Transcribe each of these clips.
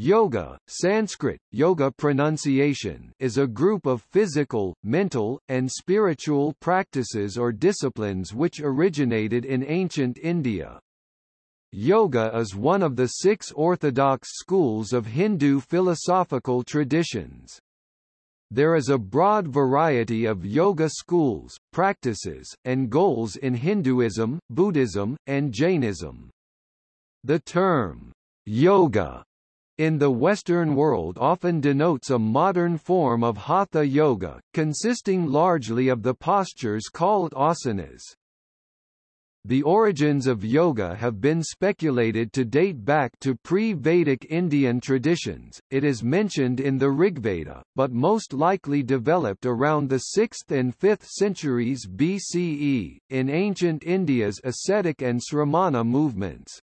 Yoga, Sanskrit, yoga pronunciation is a group of physical, mental, and spiritual practices or disciplines which originated in ancient India. Yoga is one of the six orthodox schools of Hindu philosophical traditions. There is a broad variety of yoga schools, practices, and goals in Hinduism, Buddhism, and Jainism. The term, yoga in the Western world often denotes a modern form of Hatha Yoga, consisting largely of the postures called asanas. The origins of yoga have been speculated to date back to pre-Vedic Indian traditions, it is mentioned in the Rigveda, but most likely developed around the 6th and 5th centuries BCE, in ancient India's ascetic and sramana movements.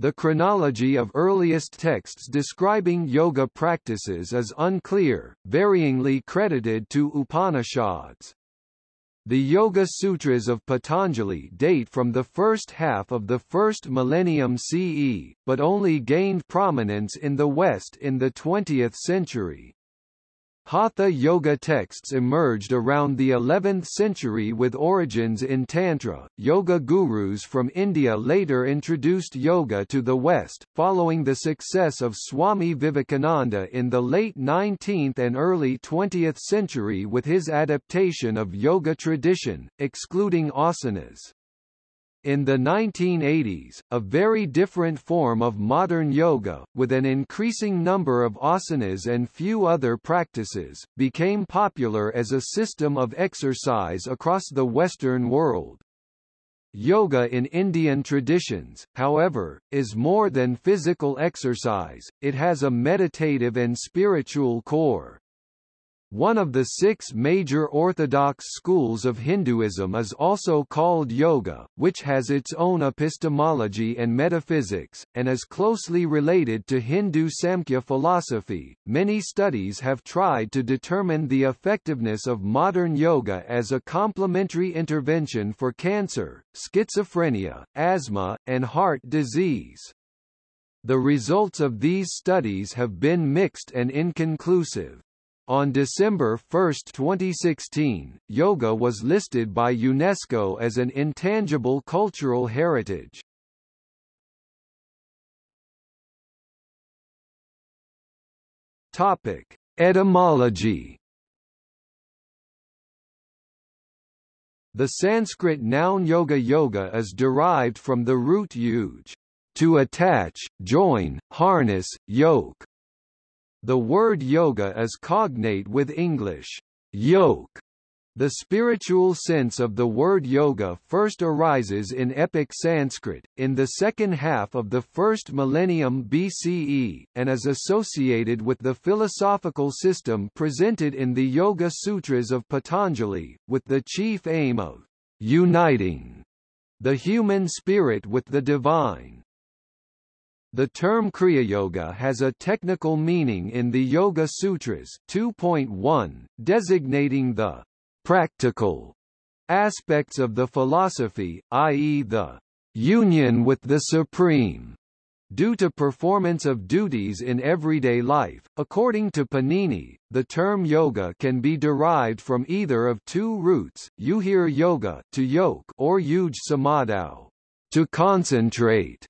The chronology of earliest texts describing yoga practices is unclear, varyingly credited to Upanishads. The Yoga Sutras of Patanjali date from the first half of the first millennium CE, but only gained prominence in the West in the 20th century. Hatha yoga texts emerged around the 11th century with origins in Tantra. Yoga gurus from India later introduced yoga to the West, following the success of Swami Vivekananda in the late 19th and early 20th century with his adaptation of yoga tradition, excluding asanas. In the 1980s, a very different form of modern yoga, with an increasing number of asanas and few other practices, became popular as a system of exercise across the Western world. Yoga in Indian traditions, however, is more than physical exercise, it has a meditative and spiritual core. One of the six major orthodox schools of Hinduism is also called Yoga, which has its own epistemology and metaphysics, and is closely related to Hindu Samkhya philosophy. Many studies have tried to determine the effectiveness of modern yoga as a complementary intervention for cancer, schizophrenia, asthma, and heart disease. The results of these studies have been mixed and inconclusive. On December 1, 2016, yoga was listed by UNESCO as an intangible cultural heritage. Topic: Etymology. The Sanskrit noun yoga yoga is derived from the root yuj, to attach, join, harness, yoke, the word yoga is cognate with English, yoke. The spiritual sense of the word yoga first arises in epic Sanskrit, in the second half of the first millennium BCE, and is associated with the philosophical system presented in the Yoga Sutras of Patanjali, with the chief aim of uniting the human spirit with the divine. The term Kriya Yoga has a technical meaning in the Yoga Sutras 2.1, designating the practical aspects of the philosophy, i.e. the union with the Supreme. Due to performance of duties in everyday life, according to Panini, the term yoga can be derived from either of two roots, yujir yoga to yoke or yuj samadhau, to concentrate.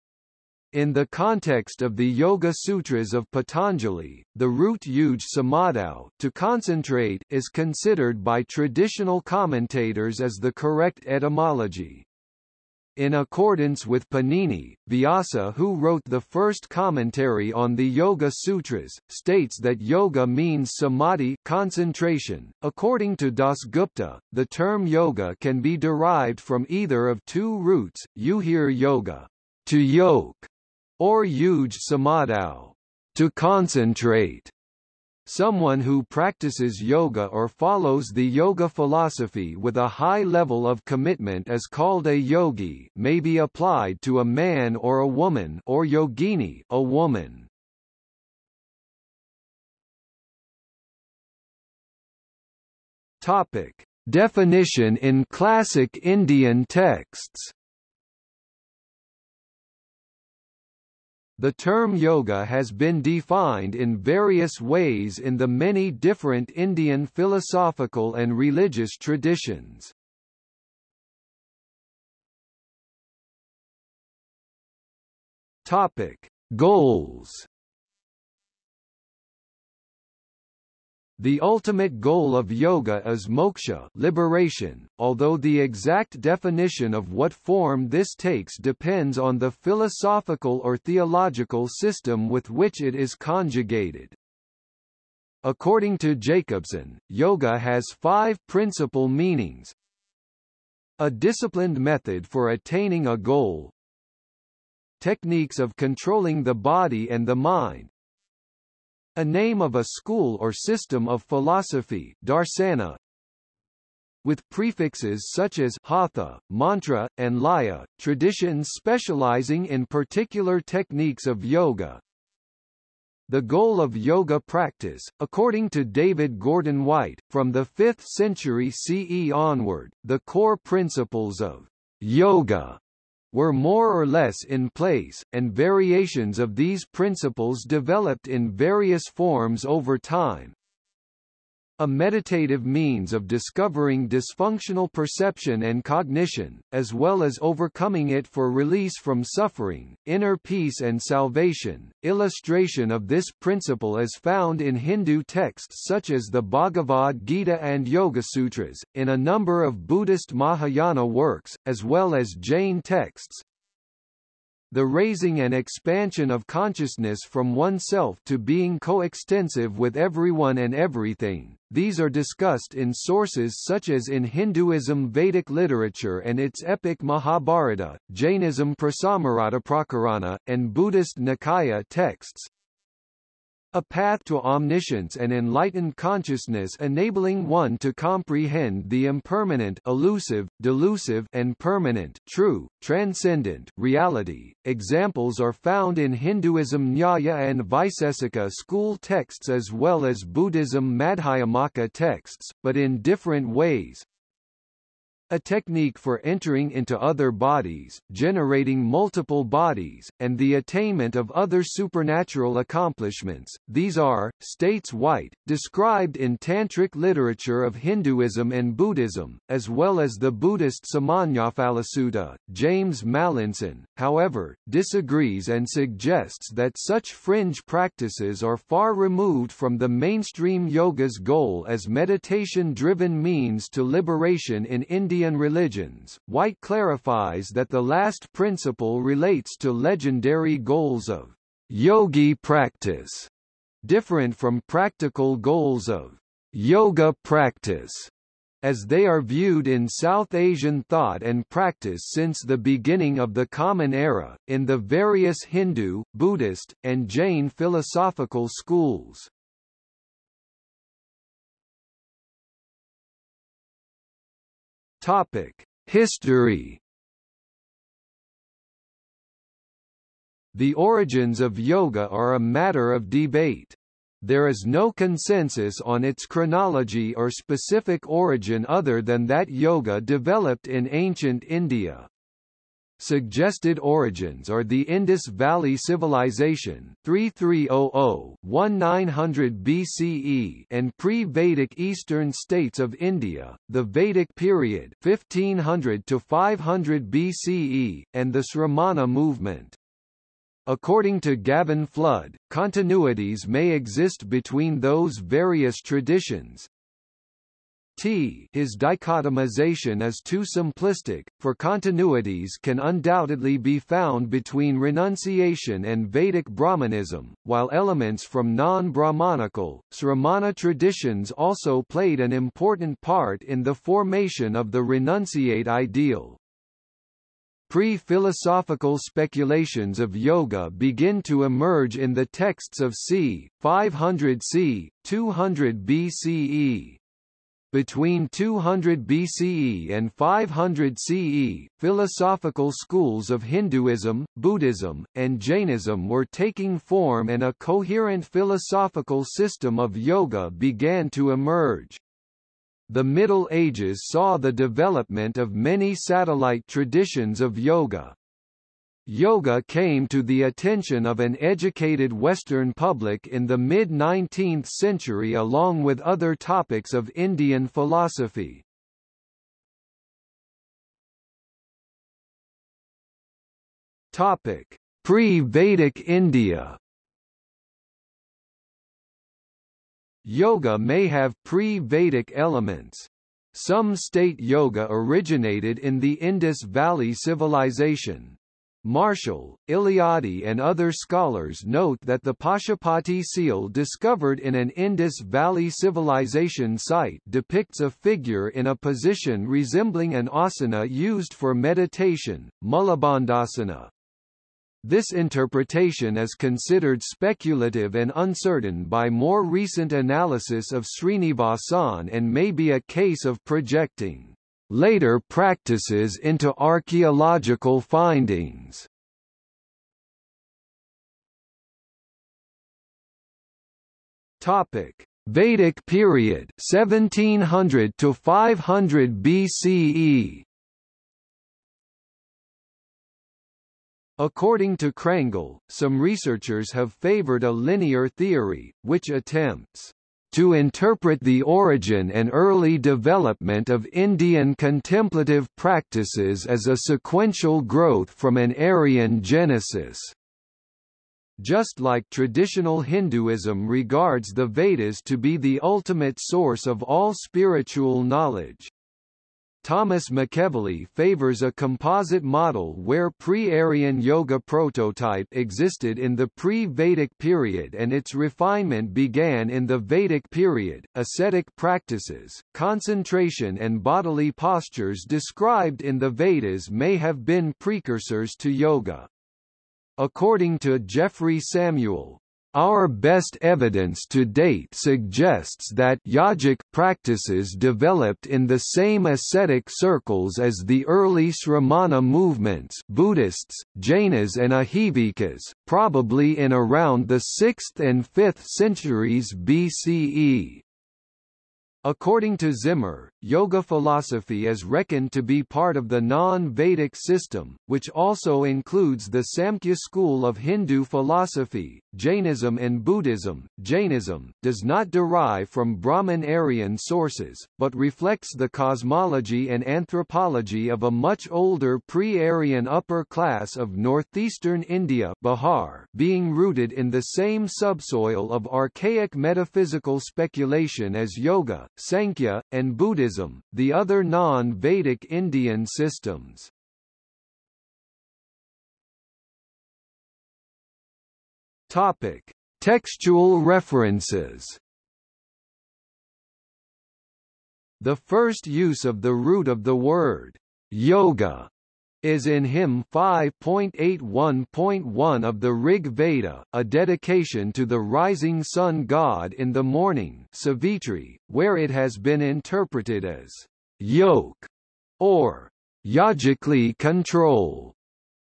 In the context of the Yoga Sutras of Patanjali, the root yuj samadhau to concentrate is considered by traditional commentators as the correct etymology. In accordance with Panini, Vyasa who wrote the first commentary on the Yoga Sutras, states that yoga means samadhi concentration. According to Dasgupta, the term yoga can be derived from either of two roots, yujir yoga, to yoke, or yuj samadhau, to concentrate. Someone who practices yoga or follows the yoga philosophy with a high level of commitment is called a yogi may be applied to a man or a woman or yogini a woman. Topic. Definition in classic Indian texts The term yoga has been defined in various ways in the many different Indian philosophical and religious traditions. Topic: Goals The ultimate goal of yoga is moksha liberation, although the exact definition of what form this takes depends on the philosophical or theological system with which it is conjugated. According to Jacobsen, yoga has five principal meanings. A disciplined method for attaining a goal. Techniques of controlling the body and the mind, a name of a school or system of philosophy darsana, with prefixes such as hatha, mantra, and laya, traditions specializing in particular techniques of yoga. The goal of yoga practice, according to David Gordon White, from the 5th century CE onward, the core principles of yoga were more or less in place, and variations of these principles developed in various forms over time. A meditative means of discovering dysfunctional perception and cognition, as well as overcoming it for release from suffering, inner peace and salvation. Illustration of this principle is found in Hindu texts such as the Bhagavad Gita and Yoga Sutras, in a number of Buddhist Mahayana works, as well as Jain texts, the raising and expansion of consciousness from oneself to being coextensive with everyone and everything. These are discussed in sources such as in Hinduism Vedic literature and its epic Mahabharata, Jainism Prasamrata Prakarana, and Buddhist Nikaya texts, a path to omniscience and enlightened consciousness enabling one to comprehend the impermanent elusive, delusive and permanent true, transcendent reality. Examples are found in Hinduism Nyaya and Vaisesika school texts as well as Buddhism Madhyamaka texts, but in different ways, a technique for entering into other bodies, generating multiple bodies, and the attainment of other supernatural accomplishments. These are, states White, described in Tantric literature of Hinduism and Buddhism, as well as the Buddhist Samannaphalasutta. James Mallinson, however, disagrees and suggests that such fringe practices are far removed from the mainstream yoga's goal as meditation-driven means to liberation in India Indian religions, White clarifies that the last principle relates to legendary goals of yogi practice, different from practical goals of yoga practice as they are viewed in South Asian thought and practice since the beginning of the Common Era, in the various Hindu, Buddhist, and Jain philosophical schools. Topic: History. The origins of yoga are a matter of debate. There is no consensus on its chronology or specific origin other than that yoga developed in ancient India. Suggested origins are the Indus Valley Civilization 3300-1900 BCE and pre-Vedic eastern states of India, the Vedic period 1500 to 500 BCE, and the Sramana movement. According to Gavin Flood, continuities may exist between those various traditions, T his dichotomization is too simplistic, for continuities can undoubtedly be found between renunciation and Vedic Brahmanism, while elements from non-Brahmanical, Sramana traditions also played an important part in the formation of the renunciate ideal. Pre-philosophical speculations of yoga begin to emerge in the texts of c. 500 c. 200 BCE. Between 200 BCE and 500 CE, philosophical schools of Hinduism, Buddhism, and Jainism were taking form and a coherent philosophical system of yoga began to emerge. The Middle Ages saw the development of many satellite traditions of yoga, Yoga came to the attention of an educated Western public in the mid-19th century along with other topics of Indian philosophy. Pre-Vedic India. Yoga may have pre-Vedic elements. Some state yoga originated in the Indus Valley Civilization. Marshall, Eliade and other scholars note that the Pashupati seal discovered in an Indus Valley civilization site depicts a figure in a position resembling an asana used for meditation, Mulabandhasana. This interpretation is considered speculative and uncertain by more recent analysis of Srinivasan and may be a case of projecting later practices into archaeological findings. Topic: Vedic period 1700 to 500 BCE. According to Crangle, some researchers have favored a linear theory, which attempts to interpret the origin and early development of Indian contemplative practices as a sequential growth from an Aryan genesis. Just like traditional Hinduism regards the Vedas to be the ultimate source of all spiritual knowledge, Thomas McEvilley favors a composite model where pre-Aryan yoga prototype existed in the pre-Vedic period and its refinement began in the Vedic period. Ascetic practices, concentration and bodily postures described in the Vedas may have been precursors to yoga. According to Jeffrey Samuel, our best evidence to date suggests that yogic practices developed in the same ascetic circles as the early Sramana movements Buddhists, Jainas and Ajivikas, probably in around the 6th and 5th centuries BCE. According to Zimmer, yoga philosophy is reckoned to be part of the non-Vedic system, which also includes the Samkhya school of Hindu philosophy, Jainism and Buddhism. Jainism does not derive from Brahman-Aryan sources, but reflects the cosmology and anthropology of a much older pre-Aryan upper class of northeastern India Bihar, being rooted in the same subsoil of archaic metaphysical speculation as yoga, Sankhya, and Buddhism, the other non-Vedic Indian systems. Topic: Textual references. The first use of the root of the word yoga is in hymn 5.81.1 of the Rig Veda, a dedication to the rising sun god in the morning Savitri, where it has been interpreted as yoke or yogically control.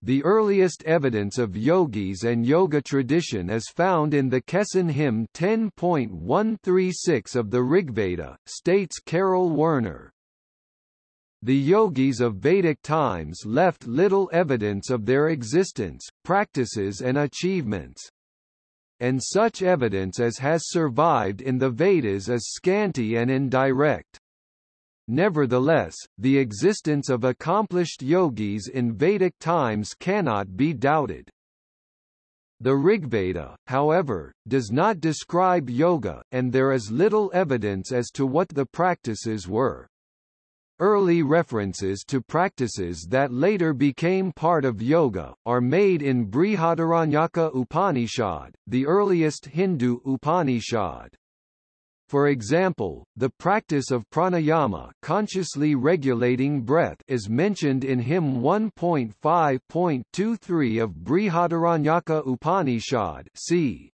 The earliest evidence of yogis and yoga tradition is found in the Kesson hymn 10.136 of the Rigveda, states Karel Werner. The yogis of Vedic times left little evidence of their existence, practices and achievements. And such evidence as has survived in the Vedas is scanty and indirect. Nevertheless, the existence of accomplished yogis in Vedic times cannot be doubted. The Rigveda, however, does not describe yoga, and there is little evidence as to what the practices were. Early references to practices that later became part of yoga, are made in Brihadaranyaka Upanishad, the earliest Hindu Upanishad. For example, the practice of pranayama consciously regulating breath is mentioned in hymn 1.5.23 of Brihadaranyaka Upanishad c.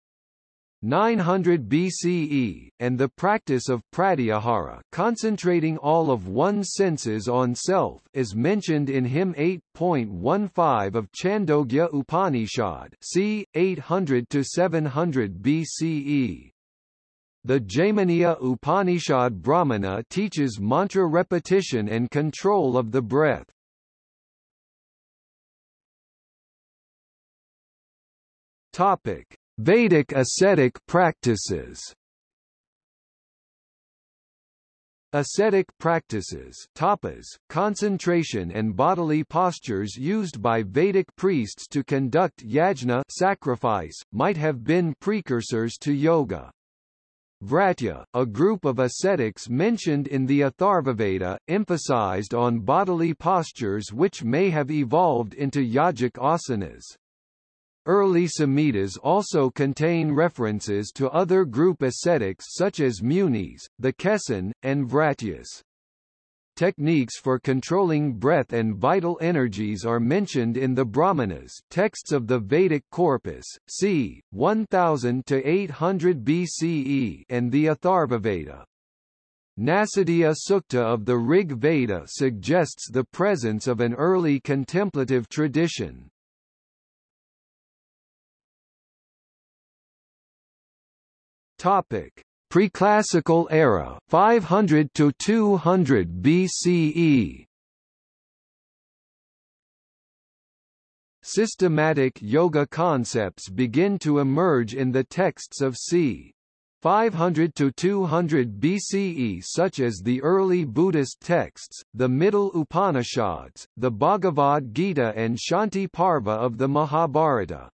900 BCE, and the practice of pratyahara concentrating all of one's senses on self is mentioned in hymn 8.15 of Chandogya Upanishad c. 800–700 BCE. The Jaiminiya Upanishad Brahmana teaches mantra repetition and control of the breath. Topic: Vedic ascetic practices. Ascetic practices tapas, concentration and bodily postures used by Vedic priests to conduct yajna sacrifice, might have been precursors to yoga. Vratya, a group of ascetics mentioned in the Atharvaveda, emphasized on bodily postures which may have evolved into yogic asanas. Early Samhitas also contain references to other group ascetics such as Munis, the Kesan, and Vratyas. Techniques for controlling breath and vital energies are mentioned in the Brahmanas texts of the Vedic corpus, c. 1000 to 800 BCE and the Atharvaveda. Nasadiya Sukta of the Rig Veda suggests the presence of an early contemplative tradition. Topic: Preclassical era, 500 to 200 BCE. Systematic yoga concepts begin to emerge in the texts of c. 500 to 200 BCE such as the early Buddhist texts, the middle Upanishads, the Bhagavad Gita and Shanti Parva of the Mahabharata.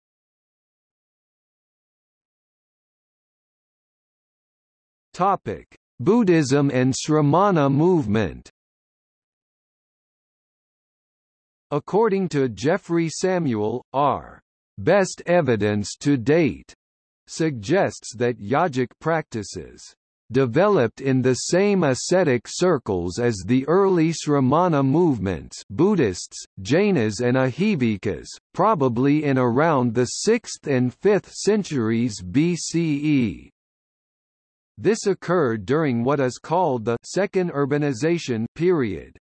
Topic: Buddhism and Sramana movement. According to Jeffrey Samuel, our best evidence to date suggests that yogic practices developed in the same ascetic circles as the early Sramana movements Buddhists, Jainas and Ajivikas, probably in around the 6th and 5th centuries BCE. This occurred during what is called the Second Urbanization period.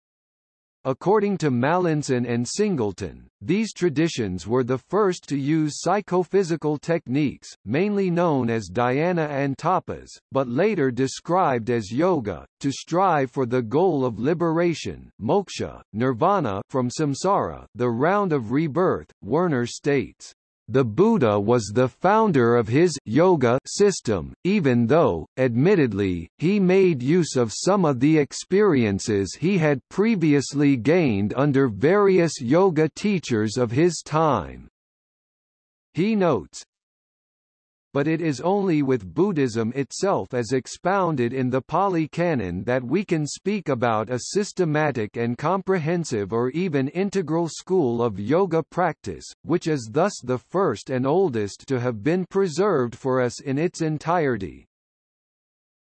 According to Mallinson and Singleton, these traditions were the first to use psychophysical techniques, mainly known as dhyana and tapas, but later described as yoga, to strive for the goal of liberation moksha, nirvana from samsara the round of rebirth, Werner states. The Buddha was the founder of his yoga system, even though, admittedly, he made use of some of the experiences he had previously gained under various yoga teachers of his time. He notes, but it is only with Buddhism itself as expounded in the Pali Canon that we can speak about a systematic and comprehensive or even integral school of yoga practice, which is thus the first and oldest to have been preserved for us in its entirety.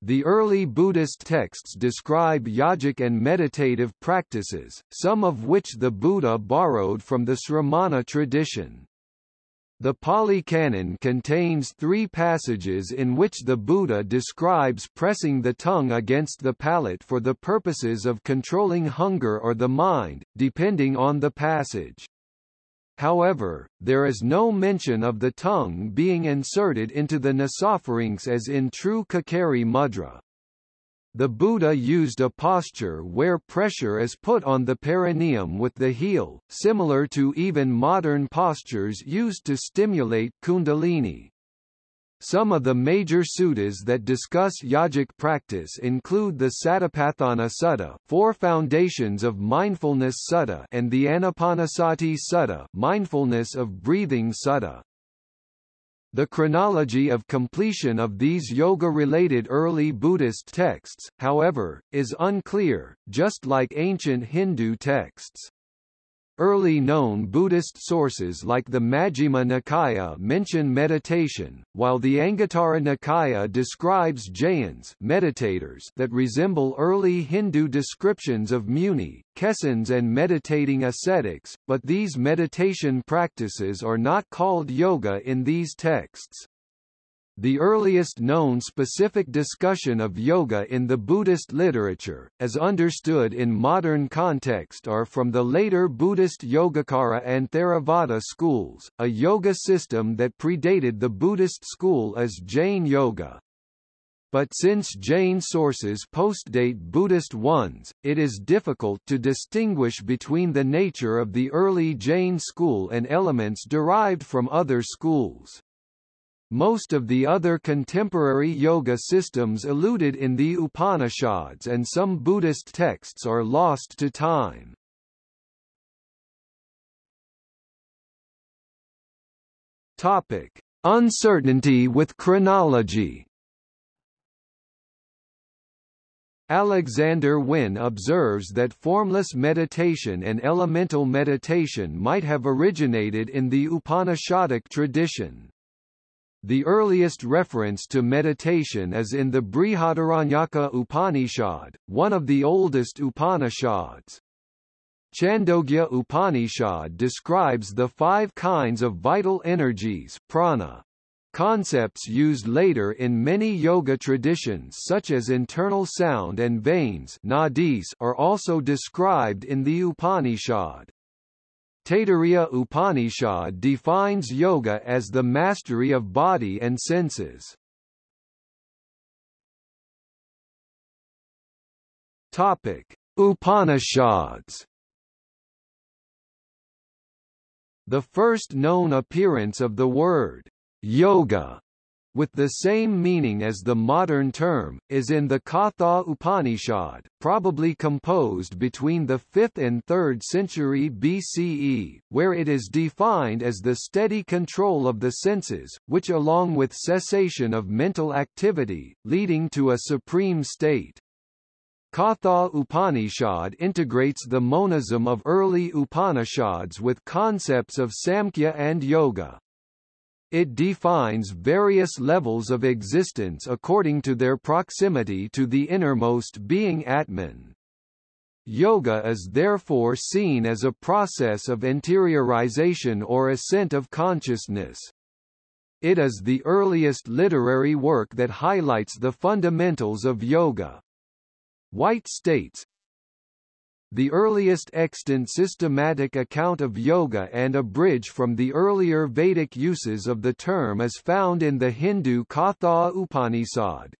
The early Buddhist texts describe yogic and meditative practices, some of which the Buddha borrowed from the Sramana tradition. The Pali Canon contains three passages in which the Buddha describes pressing the tongue against the palate for the purposes of controlling hunger or the mind, depending on the passage. However, there is no mention of the tongue being inserted into the nasopharynx as in true Kakari mudra. The Buddha used a posture where pressure is put on the perineum with the heel, similar to even modern postures used to stimulate kundalini. Some of the major suttas that discuss yogic practice include the Satipatthana Sutta, Four Foundations of Mindfulness Sutta, and the Anapanasati Sutta, Mindfulness of Breathing Sutta. The chronology of completion of these yoga-related early Buddhist texts, however, is unclear, just like ancient Hindu texts. Early known Buddhist sources like the Majjhima Nikaya mention meditation, while the Anguttara Nikaya describes jayans meditators that resemble early Hindu descriptions of muni, kesans and meditating ascetics, but these meditation practices are not called yoga in these texts. The earliest known specific discussion of yoga in the Buddhist literature, as understood in modern context are from the later Buddhist Yogacara and Theravada schools, a yoga system that predated the Buddhist school as Jain Yoga. But since Jain sources postdate Buddhist ones, it is difficult to distinguish between the nature of the early Jain school and elements derived from other schools. Most of the other contemporary yoga systems eluded in the Upanishads and some Buddhist texts are lost to time. Topic: Uncertainty with chronology. Alexander Wynne observes that formless meditation and elemental meditation might have originated in the Upanishadic tradition. The earliest reference to meditation is in the Brihadaranyaka Upanishad, one of the oldest Upanishads. Chandogya Upanishad describes the five kinds of vital energies prana, Concepts used later in many yoga traditions such as internal sound and veins nadis are also described in the Upanishad. Taittiriya Upanishad defines yoga as the mastery of body and senses. Topic: Upanishads The first known appearance of the word yoga with the same meaning as the modern term, is in the Katha Upanishad, probably composed between the 5th and 3rd century BCE, where it is defined as the steady control of the senses, which along with cessation of mental activity, leading to a supreme state. Katha Upanishad integrates the monism of early Upanishads with concepts of Samkhya and Yoga. It defines various levels of existence according to their proximity to the innermost being Atman. Yoga is therefore seen as a process of interiorization or ascent of consciousness. It is the earliest literary work that highlights the fundamentals of yoga. White states, the earliest extant systematic account of yoga and a bridge from the earlier Vedic uses of the term is found in the Hindu Katha Upanishad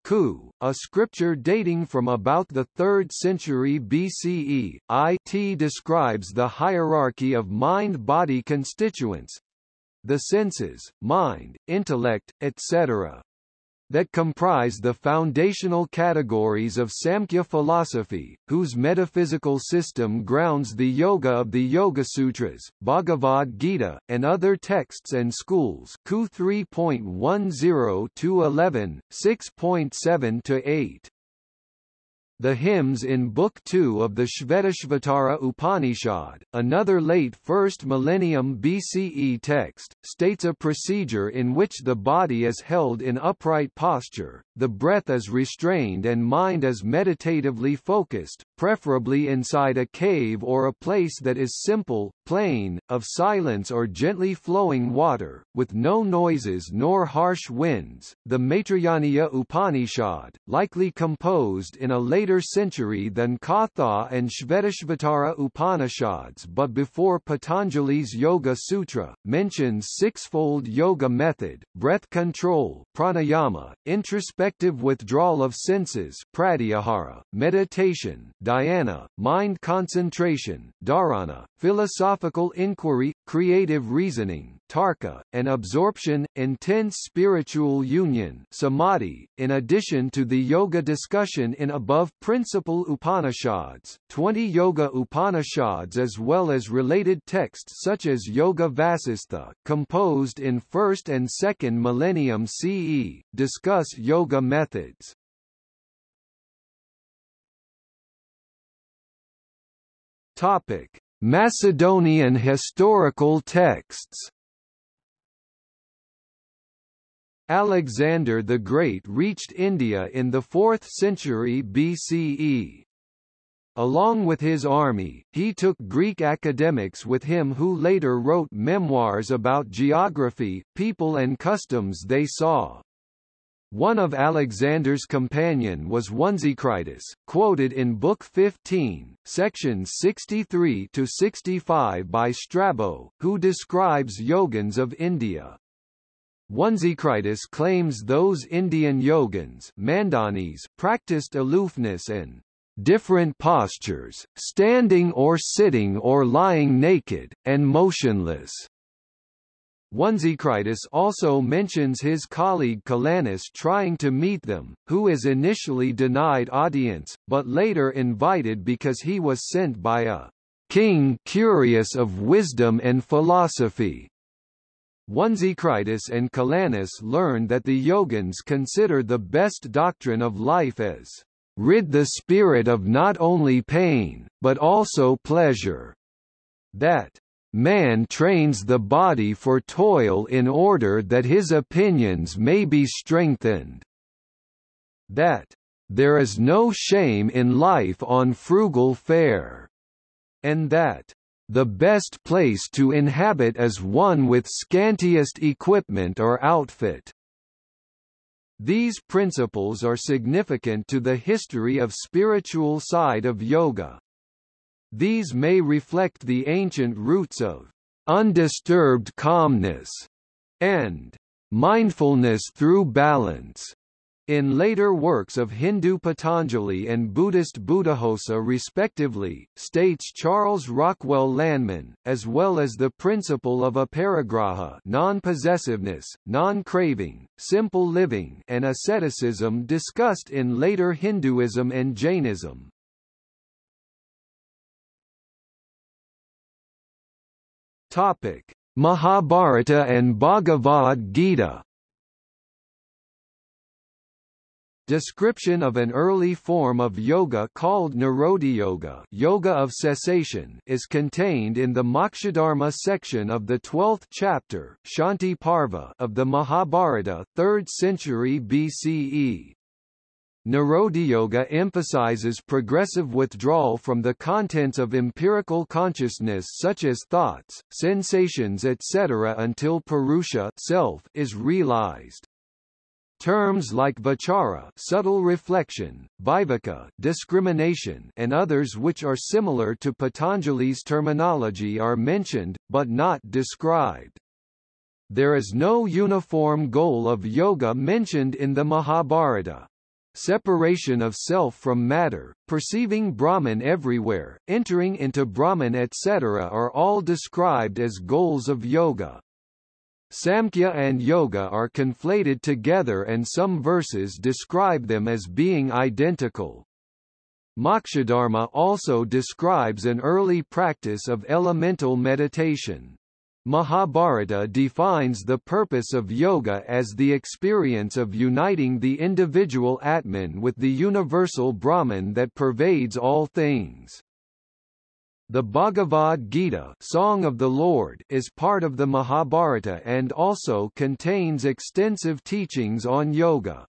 a scripture dating from about the 3rd century BCE. It describes the hierarchy of mind-body constituents the senses, mind, intellect, etc that comprise the foundational categories of Samkhya philosophy, whose metaphysical system grounds the yoga of the Yoga Sutras, Bhagavad Gita, and other texts and schools Ku 3.10-11, 6.7 to 8. The hymns in Book 2 of the Shvetashvatara Upanishad, another late 1st millennium BCE text, states a procedure in which the body is held in upright posture, the breath is restrained and mind is meditatively focused, preferably inside a cave or a place that is simple, plain, of silence or gently flowing water, with no noises nor harsh winds. The Maitrayaniya Upanishad, likely composed in a later century than Katha and Shvetashvatara Upanishads but before Patanjali's Yoga Sutra, mentions sixfold yoga method, breath control pranayama, introspective withdrawal of senses pratyahara, meditation dhyana, mind concentration dharana, philosophical inquiry, creative reasoning tarka, and absorption, intense spiritual union samadhi. .In addition to the yoga discussion in above principal Upanishads, 20 Yoga Upanishads as well as related texts such as Yoga Vasistha, composed in 1st and 2nd millennium CE, discuss yoga methods. Topic: Macedonian historical texts Alexander the Great reached India in the 4th century BCE. Along with his army, he took Greek academics with him who later wrote memoirs about geography, people and customs they saw. One of Alexander's companion was Onesicritus, quoted in Book 15, sections 63 to 65 by Strabo, who describes yogins of India. Onesicritus claims those Indian yogins Mandanis practiced aloofness and different postures, standing or sitting or lying naked, and motionless. Onesicritus also mentions his colleague Calanus trying to meet them, who is initially denied audience, but later invited because he was sent by a king curious of wisdom and philosophy. Onesicritus and Calanus learn that the Yogins consider the best doctrine of life as rid the spirit of not only pain, but also pleasure. That Man trains the body for toil in order that his opinions may be strengthened. That there is no shame in life on frugal fare. And that the best place to inhabit is one with scantiest equipment or outfit. These principles are significant to the history of spiritual side of yoga. These may reflect the ancient roots of undisturbed calmness and mindfulness through balance. In later works of Hindu Patanjali and Buddhist Buddhaghosa respectively, states Charles Rockwell Lanman, as well as the principle of aparigraha non-possessiveness, non-craving, simple living and asceticism discussed in later Hinduism and Jainism. Topic: Mahabharata and Bhagavad Gita. Description of an early form of yoga called Yoga, yoga of cessation is contained in the Mokshadharma section of the 12th chapter Shanti Parva of the Mahabharata 3rd century BCE. Yoga emphasizes progressive withdrawal from the contents of empirical consciousness such as thoughts, sensations etc. until Purusha self is realized. Terms like vichara subtle reflection, viveka discrimination and others which are similar to Patanjali's terminology are mentioned, but not described. There is no uniform goal of yoga mentioned in the Mahabharata. Separation of self from matter, perceiving Brahman everywhere, entering into Brahman etc. are all described as goals of yoga. Samkhya and yoga are conflated together and some verses describe them as being identical. Mokshadharma also describes an early practice of elemental meditation. Mahabharata defines the purpose of yoga as the experience of uniting the individual Atman with the universal Brahman that pervades all things. The Bhagavad Gita Song of the Lord is part of the Mahabharata and also contains extensive teachings on yoga.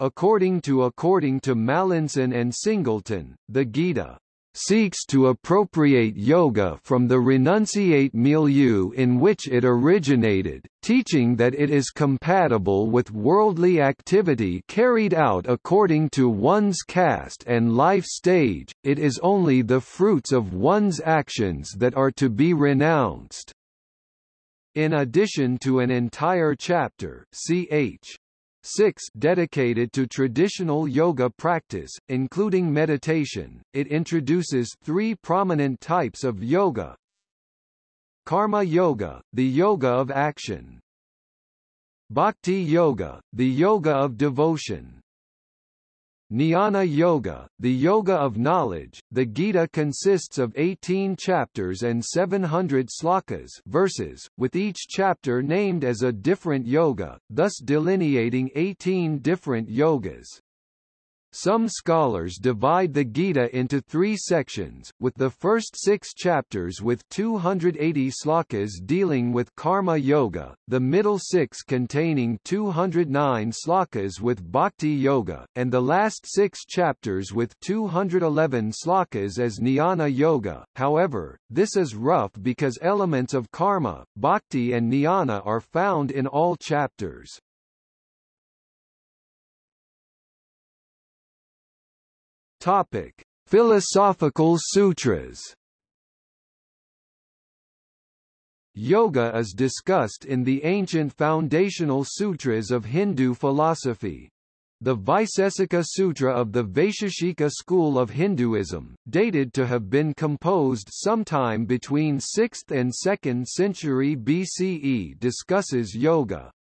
According to according to Mallinson and Singleton, the Gita seeks to appropriate yoga from the renunciate milieu in which it originated, teaching that it is compatible with worldly activity carried out according to one's caste and life stage, it is only the fruits of one's actions that are to be renounced. In addition to an entire chapter ch. 6 dedicated to traditional yoga practice, including meditation, it introduces three prominent types of yoga. Karma Yoga, the yoga of action. Bhakti Yoga, the yoga of devotion. Jnana Yoga, the Yoga of Knowledge, the Gita consists of 18 chapters and 700 slokas verses, with each chapter named as a different yoga, thus delineating 18 different yogas. Some scholars divide the Gita into three sections, with the first six chapters with 280 slokas dealing with karma yoga, the middle six containing 209 slokas with bhakti yoga, and the last six chapters with 211 slokas as jnana yoga. However, this is rough because elements of karma, bhakti and jnana are found in all chapters. Topic: Philosophical Sutras. Yoga is discussed in the ancient foundational sutras of Hindu philosophy. The Vaisesika Sutra of the Vaisheshika school of Hinduism, dated to have been composed sometime between 6th and 2nd century BCE discusses yoga.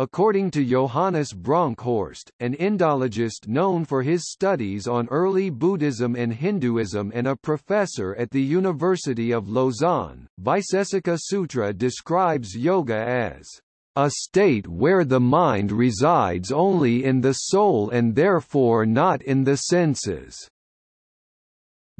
According to Johannes Bronkhorst, an Indologist known for his studies on early Buddhism and Hinduism and a professor at the University of Lausanne, Vaisesika Sutra describes yoga as a state where the mind resides only in the soul and therefore not in the senses.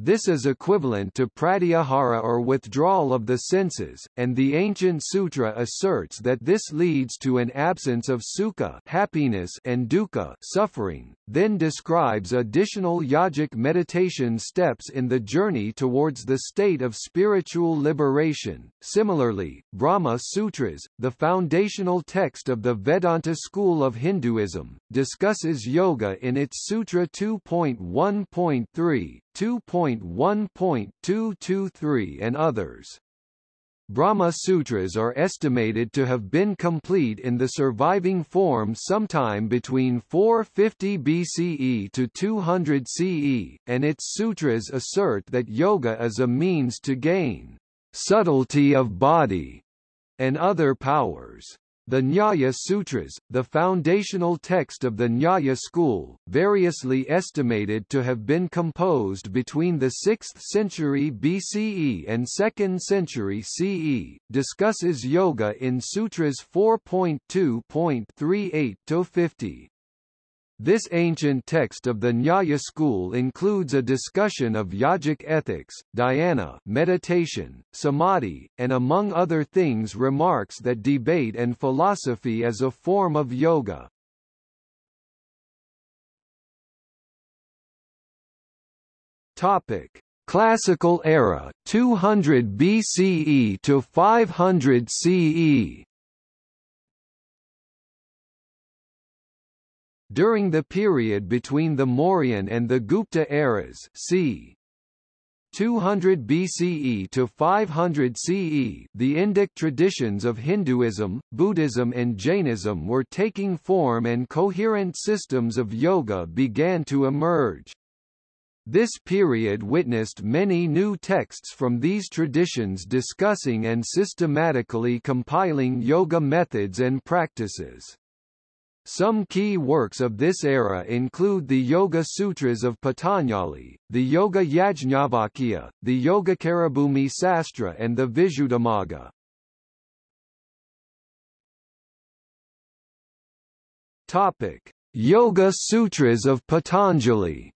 This is equivalent to pratyahara or withdrawal of the senses, and the ancient sutra asserts that this leads to an absence of sukha happiness and dukkha suffering, then describes additional yogic meditation steps in the journey towards the state of spiritual liberation. Similarly, Brahma Sutras, the foundational text of the Vedanta school of Hinduism, discusses yoga in its Sutra 2.1.3, 2.1.223 and others. Brahma Sutras are estimated to have been complete in the surviving form sometime between 450 BCE to 200 CE, and its sutras assert that yoga is a means to gain subtlety of body and other powers. The Nyaya Sutras, the foundational text of the Nyaya school, variously estimated to have been composed between the 6th century BCE and 2nd century CE, discusses yoga in Sutras 4.2.38-50. This ancient text of the Nyaya school includes a discussion of yogic ethics, dhyana meditation, samadhi, and among other things remarks that debate and philosophy is a form of yoga. Topic: Classical era 200 BCE to 500 CE. During the period between the Mauryan and the Gupta eras c. 200 BCE to 500 CE, the Indic traditions of Hinduism, Buddhism and Jainism were taking form and coherent systems of yoga began to emerge. This period witnessed many new texts from these traditions discussing and systematically compiling yoga methods and practices. Some key works of this era include the Yoga Sutras of Patanjali, the Yoga Yajnavalkya, the Yoga Yogacarabhumi Sastra and the Visuddhimagga. Topic: Yoga Sutras of Patanjali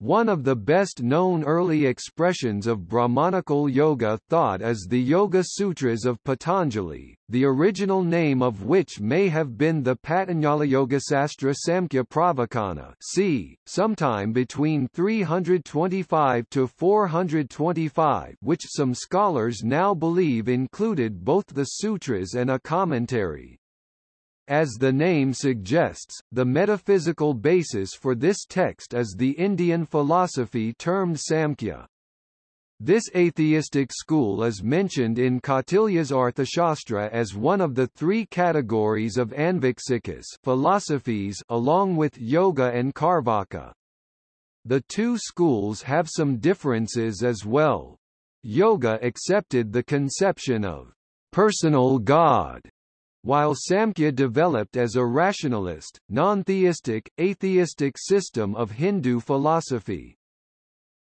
one of the best-known early expressions of Brahmanical yoga thought is the Yoga Sutras of Patanjali, the original name of which may have been the Patanjali Yogasastra Samkhya Pravachana c. sometime between 325 to 425 which some scholars now believe included both the sutras and a commentary. As the name suggests, the metaphysical basis for this text is the Indian philosophy termed Samkhya. This atheistic school is mentioned in Kautilya's Arthashastra as one of the three categories of Anviksikas philosophies along with Yoga and Carvaka. The two schools have some differences as well. Yoga accepted the conception of personal God while Samkhya developed as a rationalist, non-theistic, atheistic system of Hindu philosophy.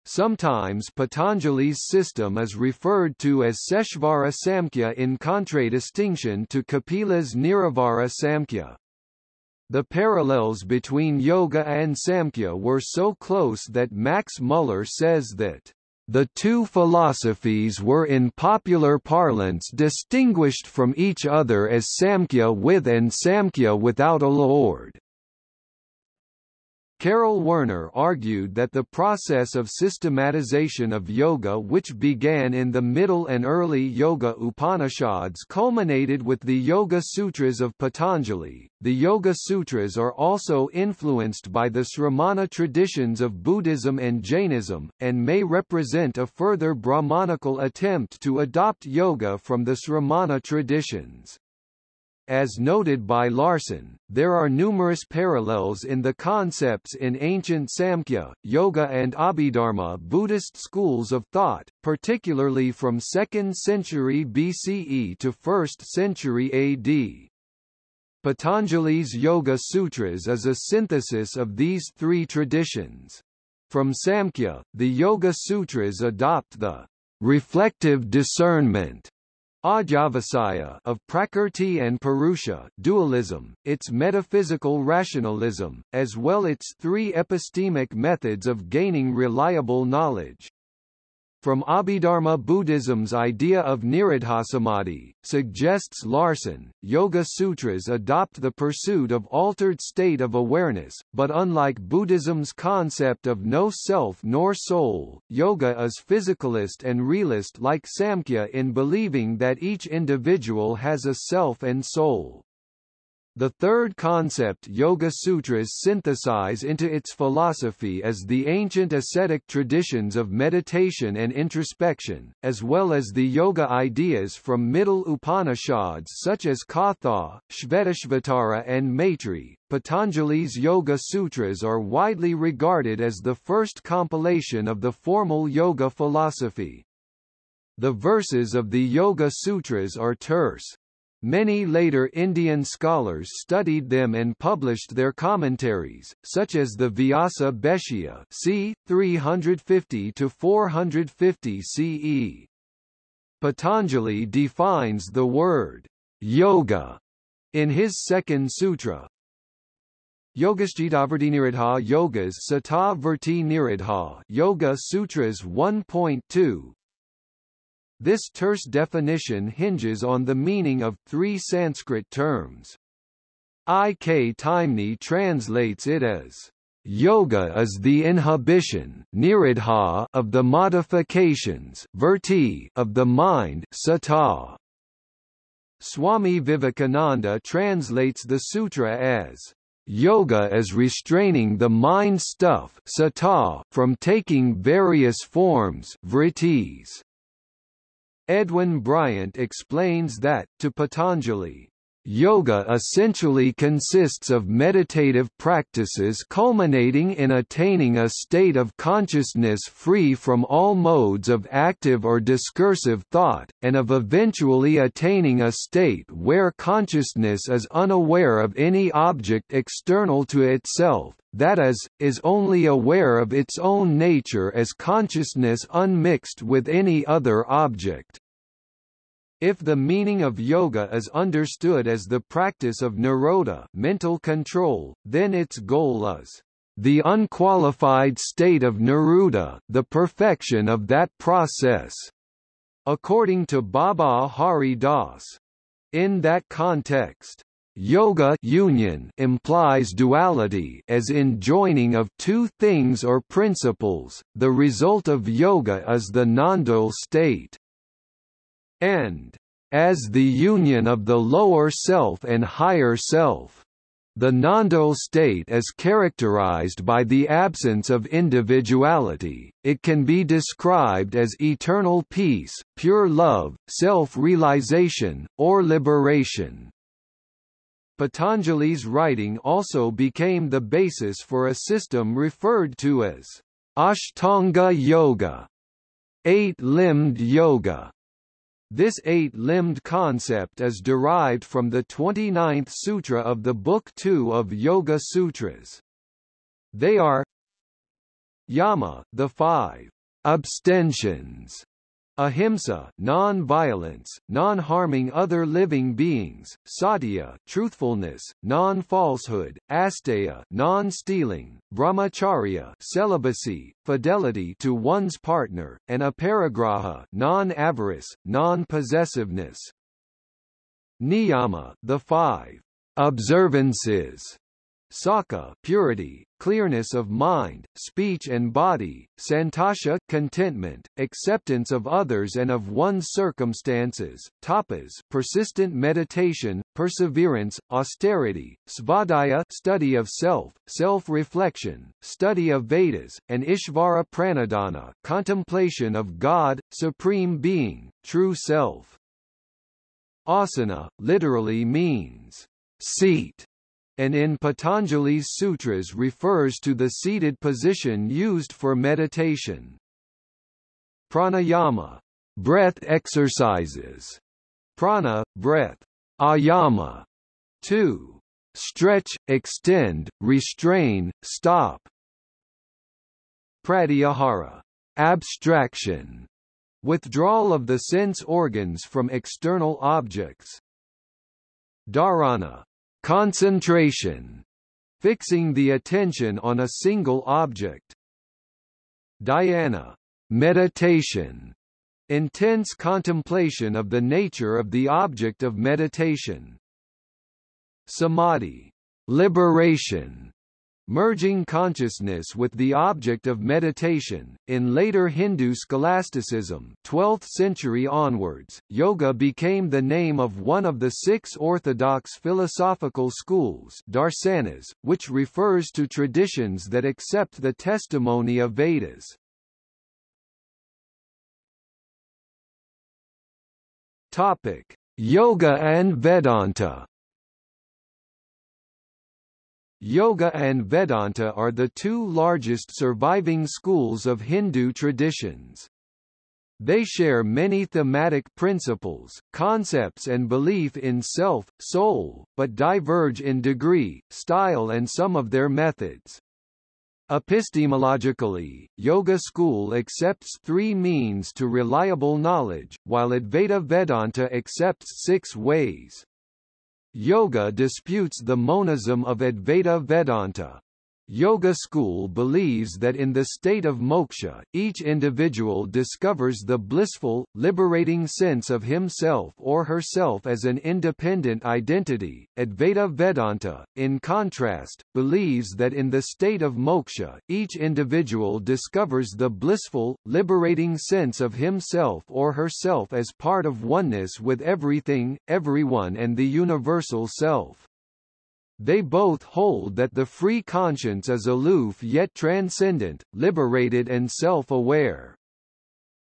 Sometimes Patanjali's system is referred to as Seshvara Samkhya in contradistinction to Kapila's Nirisvara Samkhya. The parallels between yoga and Samkhya were so close that Max Muller says that the two philosophies were in popular parlance distinguished from each other as Samkhya with and Samkhya without a lord. Karel Werner argued that the process of systematization of yoga which began in the Middle and early Yoga Upanishads culminated with the Yoga Sutras of Patanjali. The Yoga Sutras are also influenced by the Sramana traditions of Buddhism and Jainism, and may represent a further Brahmanical attempt to adopt yoga from the Sramana traditions. As noted by Larson, there are numerous parallels in the concepts in ancient Samkhya, Yoga and Abhidharma Buddhist schools of thought, particularly from 2nd century BCE to 1st century AD. Patanjali's Yoga Sutras is a synthesis of these three traditions. From Samkhya, the Yoga Sutras adopt the reflective discernment Adhyavasaya of Prakrti and Purusha dualism, its metaphysical rationalism, as well its three epistemic methods of gaining reliable knowledge. From Abhidharma Buddhism's idea of Nirodhasamadhi, suggests Larson, Yoga Sutras adopt the pursuit of altered state of awareness, but unlike Buddhism's concept of no self nor soul, yoga is physicalist and realist like Samkhya in believing that each individual has a self and soul. The third concept Yoga Sutras synthesize into its philosophy is the ancient ascetic traditions of meditation and introspection, as well as the yoga ideas from Middle Upanishads such as Katha, Shvetashvatara and Maitri. Patanjali's Yoga Sutras are widely regarded as the first compilation of the formal yoga philosophy. The verses of the Yoga Sutras are terse, Many later Indian scholars studied them and published their commentaries, such as the Vyasa Bhashya c. 350–450 CE. Patanjali defines the word yoga in his second sutra. Yogasjitavarti Yogas Sata Verti Nirodha Yoga Sutras 1.2 this terse definition hinges on the meaning of three Sanskrit terms. I.K. Taimni translates it as Yoga is the inhibition nirodha of the modifications vritti of the mind sata. Swami Vivekananda translates the sutra as Yoga is restraining the mind stuff sata from taking various forms vrittis. Edwin Bryant explains that, to Patanjali, Yoga essentially consists of meditative practices culminating in attaining a state of consciousness free from all modes of active or discursive thought, and of eventually attaining a state where consciousness is unaware of any object external to itself, that is, is only aware of its own nature as consciousness unmixed with any other object. If the meaning of yoga is understood as the practice of nirodha mental control, then its goal is the unqualified state of niruddha, the perfection of that process. According to Baba Hari Das. In that context, Yoga union implies duality as in joining of two things or principles. The result of yoga is the nondual state. And as the union of the lower self and higher self. The nondual state is characterized by the absence of individuality, it can be described as eternal peace, pure love, self-realization, or liberation. Patanjali's writing also became the basis for a system referred to as Ashtanga Yoga, eight-limbed yoga. This eight-limbed concept is derived from the 29th sutra of the Book 2 of Yoga Sutras. They are Yama, the five abstentions Ahimsa, non-violence, non-harming other living beings, satya, truthfulness, non-falsehood, asteya, non-stealing, brahmacharya, celibacy, fidelity to one's partner, and aparigraha, non-avarice, non-possessiveness. Niyama, the five observances Sakka purity, clearness of mind, speech and body, santosha contentment, acceptance of others and of one's circumstances, tapas persistent meditation, perseverance, austerity, svadhyaya study of self, self-reflection, study of Vedas, and Ishvara pranidhana contemplation of God, supreme being, true self. Asana, literally means seat, and in Patanjali's sutras refers to the seated position used for meditation. Pranayama, breath exercises, prana, breath, ayama, 2. Stretch, extend, restrain, stop. Pratyahara, abstraction, withdrawal of the sense organs from external objects. Dharana, concentration, fixing the attention on a single object. Dhyana, meditation, intense contemplation of the nature of the object of meditation. Samadhi, liberation, merging consciousness with the object of meditation. In later Hindu scholasticism, 12th century onwards, yoga became the name of one of the six orthodox philosophical schools, darsanas, which refers to traditions that accept the testimony of Vedas. Topic: Yoga and Vedanta. Yoga and Vedanta are the two largest surviving schools of Hindu traditions. They share many thematic principles, concepts and belief in self, soul, but diverge in degree, style and some of their methods. Epistemologically, Yoga school accepts three means to reliable knowledge, while Advaita Vedanta accepts six ways. Yoga disputes the monism of Advaita Vedanta. Yoga school believes that in the state of moksha, each individual discovers the blissful, liberating sense of himself or herself as an independent identity. Advaita Vedanta, in contrast, believes that in the state of moksha, each individual discovers the blissful, liberating sense of himself or herself as part of oneness with everything, everyone and the universal self. They both hold that the free conscience is aloof yet transcendent, liberated and self-aware.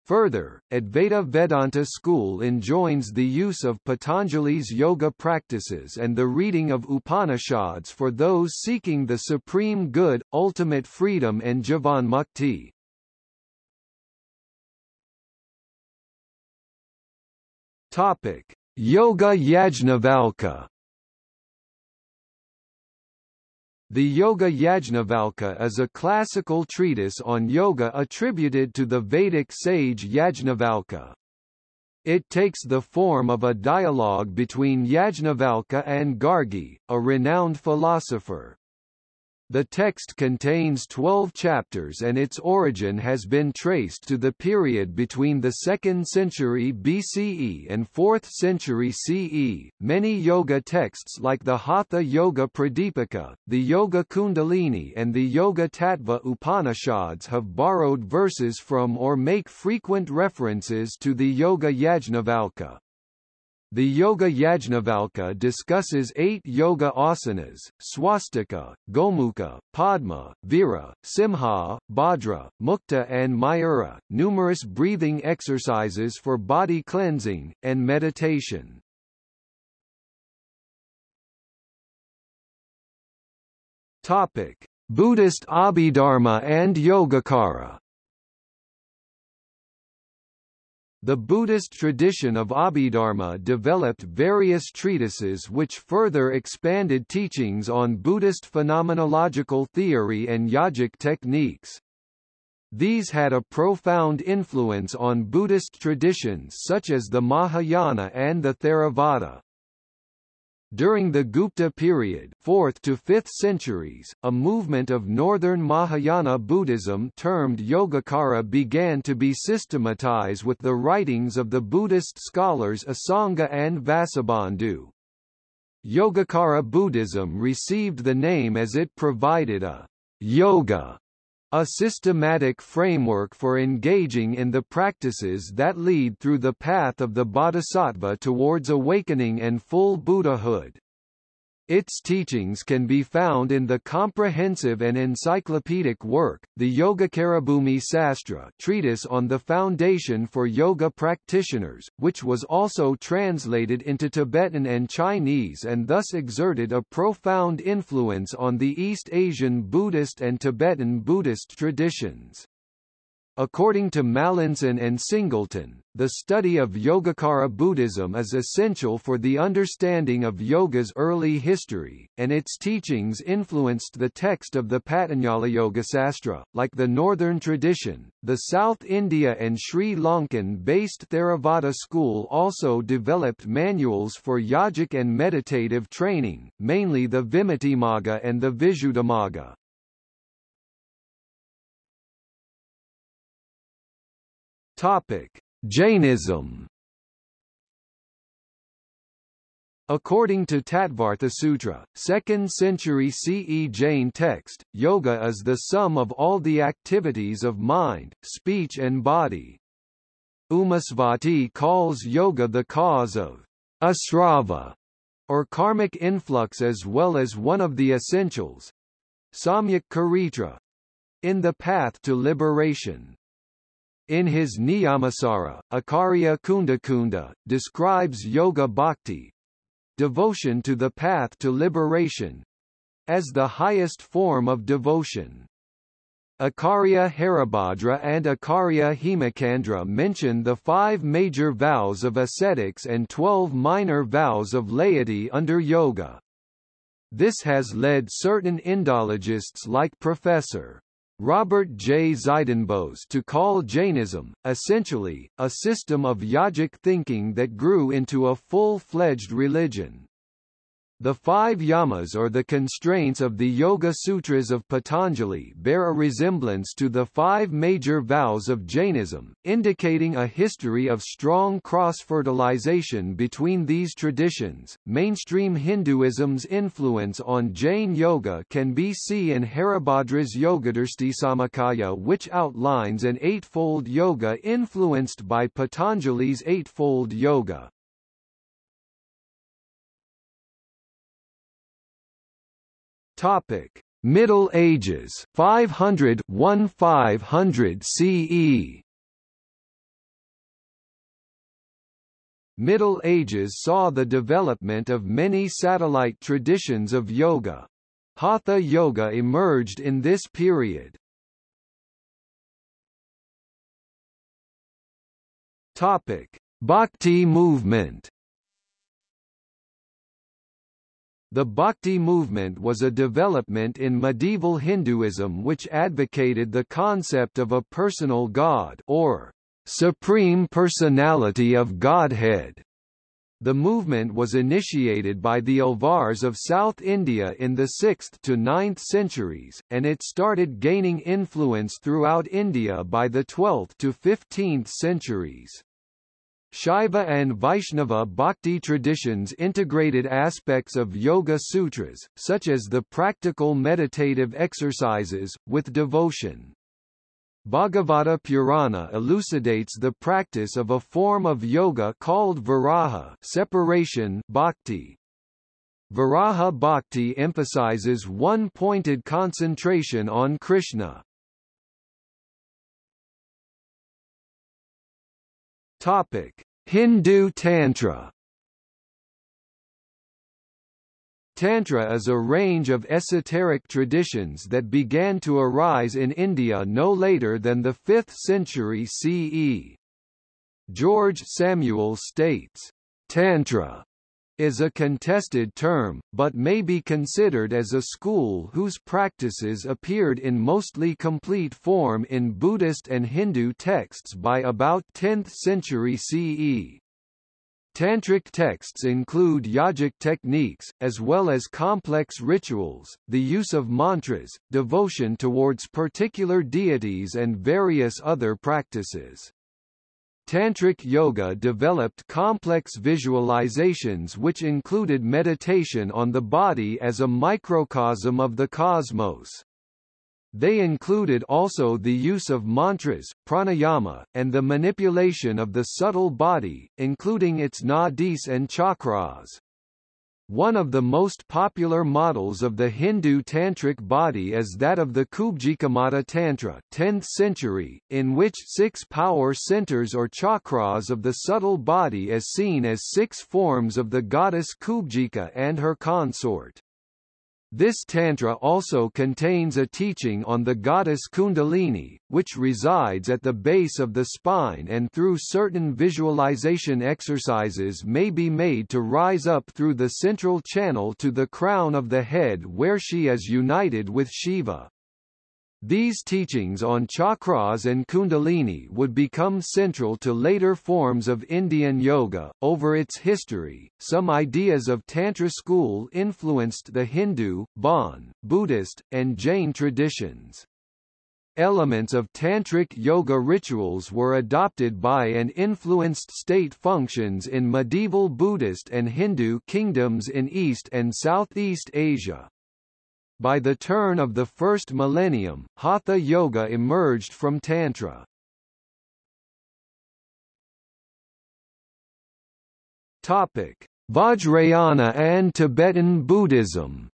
Further, Advaita Vedanta school enjoins the use of Patanjali's yoga practices and the reading of Upanishads for those seeking the supreme good, ultimate freedom and Jivan Mukti. Topic: Yoga Yajnavalkya The Yoga Yajnavalkya is a classical treatise on yoga attributed to the Vedic sage Yajnavalkya. It takes the form of a dialogue between Yajnavalkya and Gargi, a renowned philosopher. The text contains 12 chapters and its origin has been traced to the period between the 2nd century BCE and 4th century CE. Many yoga texts like the Hatha Yoga Pradipika, the Yoga Kundalini and the Yoga Tattva Upanishads have borrowed verses from or make frequent references to the Yoga Yajnavalkya. The Yoga Yajnavalkya discusses eight yoga asanas, swastika, gomukha, padma, vira, simha, bhadra, mukta and mayura, numerous breathing exercises for body cleansing, and meditation. Topic. Buddhist Abhidharma and Yogacara The Buddhist tradition of Abhidharma developed various treatises which further expanded teachings on Buddhist phenomenological theory and yogic techniques. These had a profound influence on Buddhist traditions such as the Mahayana and the Theravada. During the Gupta period 4th to 5th centuries, a movement of northern Mahayana Buddhism termed Yogacara began to be systematized with the writings of the Buddhist scholars Asanga and Vasubandhu. Yogacara Buddhism received the name as it provided a yoga a systematic framework for engaging in the practices that lead through the path of the bodhisattva towards awakening and full Buddhahood. Its teachings can be found in the comprehensive and encyclopedic work, the Yogacarabhumi Sastra treatise on the foundation for yoga practitioners, which was also translated into Tibetan and Chinese and thus exerted a profound influence on the East Asian Buddhist and Tibetan Buddhist traditions. According to Mallinson and Singleton, the study of Yogacara Buddhism is essential for the understanding of yoga's early history, and its teachings influenced the text of the Patanjali Yoga Sastra. Like the northern tradition, the South India and Sri Lankan-based Theravada school also developed manuals for yogic and meditative training, mainly the Vimuttimagga and the Visuddhimagga. Topic: Jainism. According to Tattvartha Sutra, 2nd century CE Jain text, yoga is the sum of all the activities of mind, speech and body. Umasvati calls yoga the cause of asrava, or karmic influx as well as one of the essentials, samyak charitra, in the path to liberation. In his Niyamasara, Acharya Kundakunda, describes yoga bhakti, devotion to the path to liberation, as the highest form of devotion. Akarya Haribhadra and Akarya Hemachandra mention the five major vows of ascetics and twelve minor vows of laity under yoga. This has led certain Indologists like Professor Robert J. Zydenbos to call Jainism, essentially, a system of yogic thinking that grew into a full-fledged religion. The five yamas or the constraints of the Yoga Sutras of Patanjali bear a resemblance to the five major vows of Jainism, indicating a history of strong cross-fertilization between these traditions. Mainstream Hinduism's influence on Jain yoga can be seen in Haribhadra's Yogadarshti which outlines an eightfold yoga influenced by Patanjali's eightfold yoga. Topic: Middle Ages 500 1500 CE Middle Ages saw the development of many satellite traditions of yoga. Hatha yoga emerged in this period. Topic: Bhakti movement The Bhakti movement was a development in medieval Hinduism which advocated the concept of a personal god or supreme personality of Godhead. The movement was initiated by the Alvars of South India in the 6th to 9th centuries, and it started gaining influence throughout India by the 12th to 15th centuries. Shaiva and Vaishnava bhakti traditions integrated aspects of Yoga Sutras, such as the practical meditative exercises, with devotion. Bhagavata Purana elucidates the practice of a form of yoga called viraha separation bhakti. Viraha bhakti emphasizes one-pointed concentration on Krishna. Topic: Hindu Tantra Tantra is a range of esoteric traditions that began to arise in India no later than the 5th century CE. George Samuel states, Tantra is a contested term, but may be considered as a school whose practices appeared in mostly complete form in Buddhist and Hindu texts by about 10th century CE. Tantric texts include yogic techniques, as well as complex rituals, the use of mantras, devotion towards particular deities and various other practices. Tantric yoga developed complex visualizations which included meditation on the body as a microcosm of the cosmos. They included also the use of mantras, pranayama, and the manipulation of the subtle body, including its nadis and chakras. One of the most popular models of the Hindu tantric body is that of the Kubjikamata Tantra 10th century, in which six power centers or chakras of the subtle body is seen as six forms of the goddess Kubjika and her consort. This tantra also contains a teaching on the goddess Kundalini, which resides at the base of the spine and through certain visualization exercises may be made to rise up through the central channel to the crown of the head where she is united with Shiva. These teachings on chakras and kundalini would become central to later forms of Indian yoga. Over its history, some ideas of Tantra school influenced the Hindu, Bon, Buddhist, and Jain traditions. Elements of tantric yoga rituals were adopted by and influenced state functions in medieval Buddhist and Hindu kingdoms in East and Southeast Asia. By the turn of the first millennium, Hatha Yoga emerged from Tantra. Topic: Vajrayana and Tibetan Buddhism.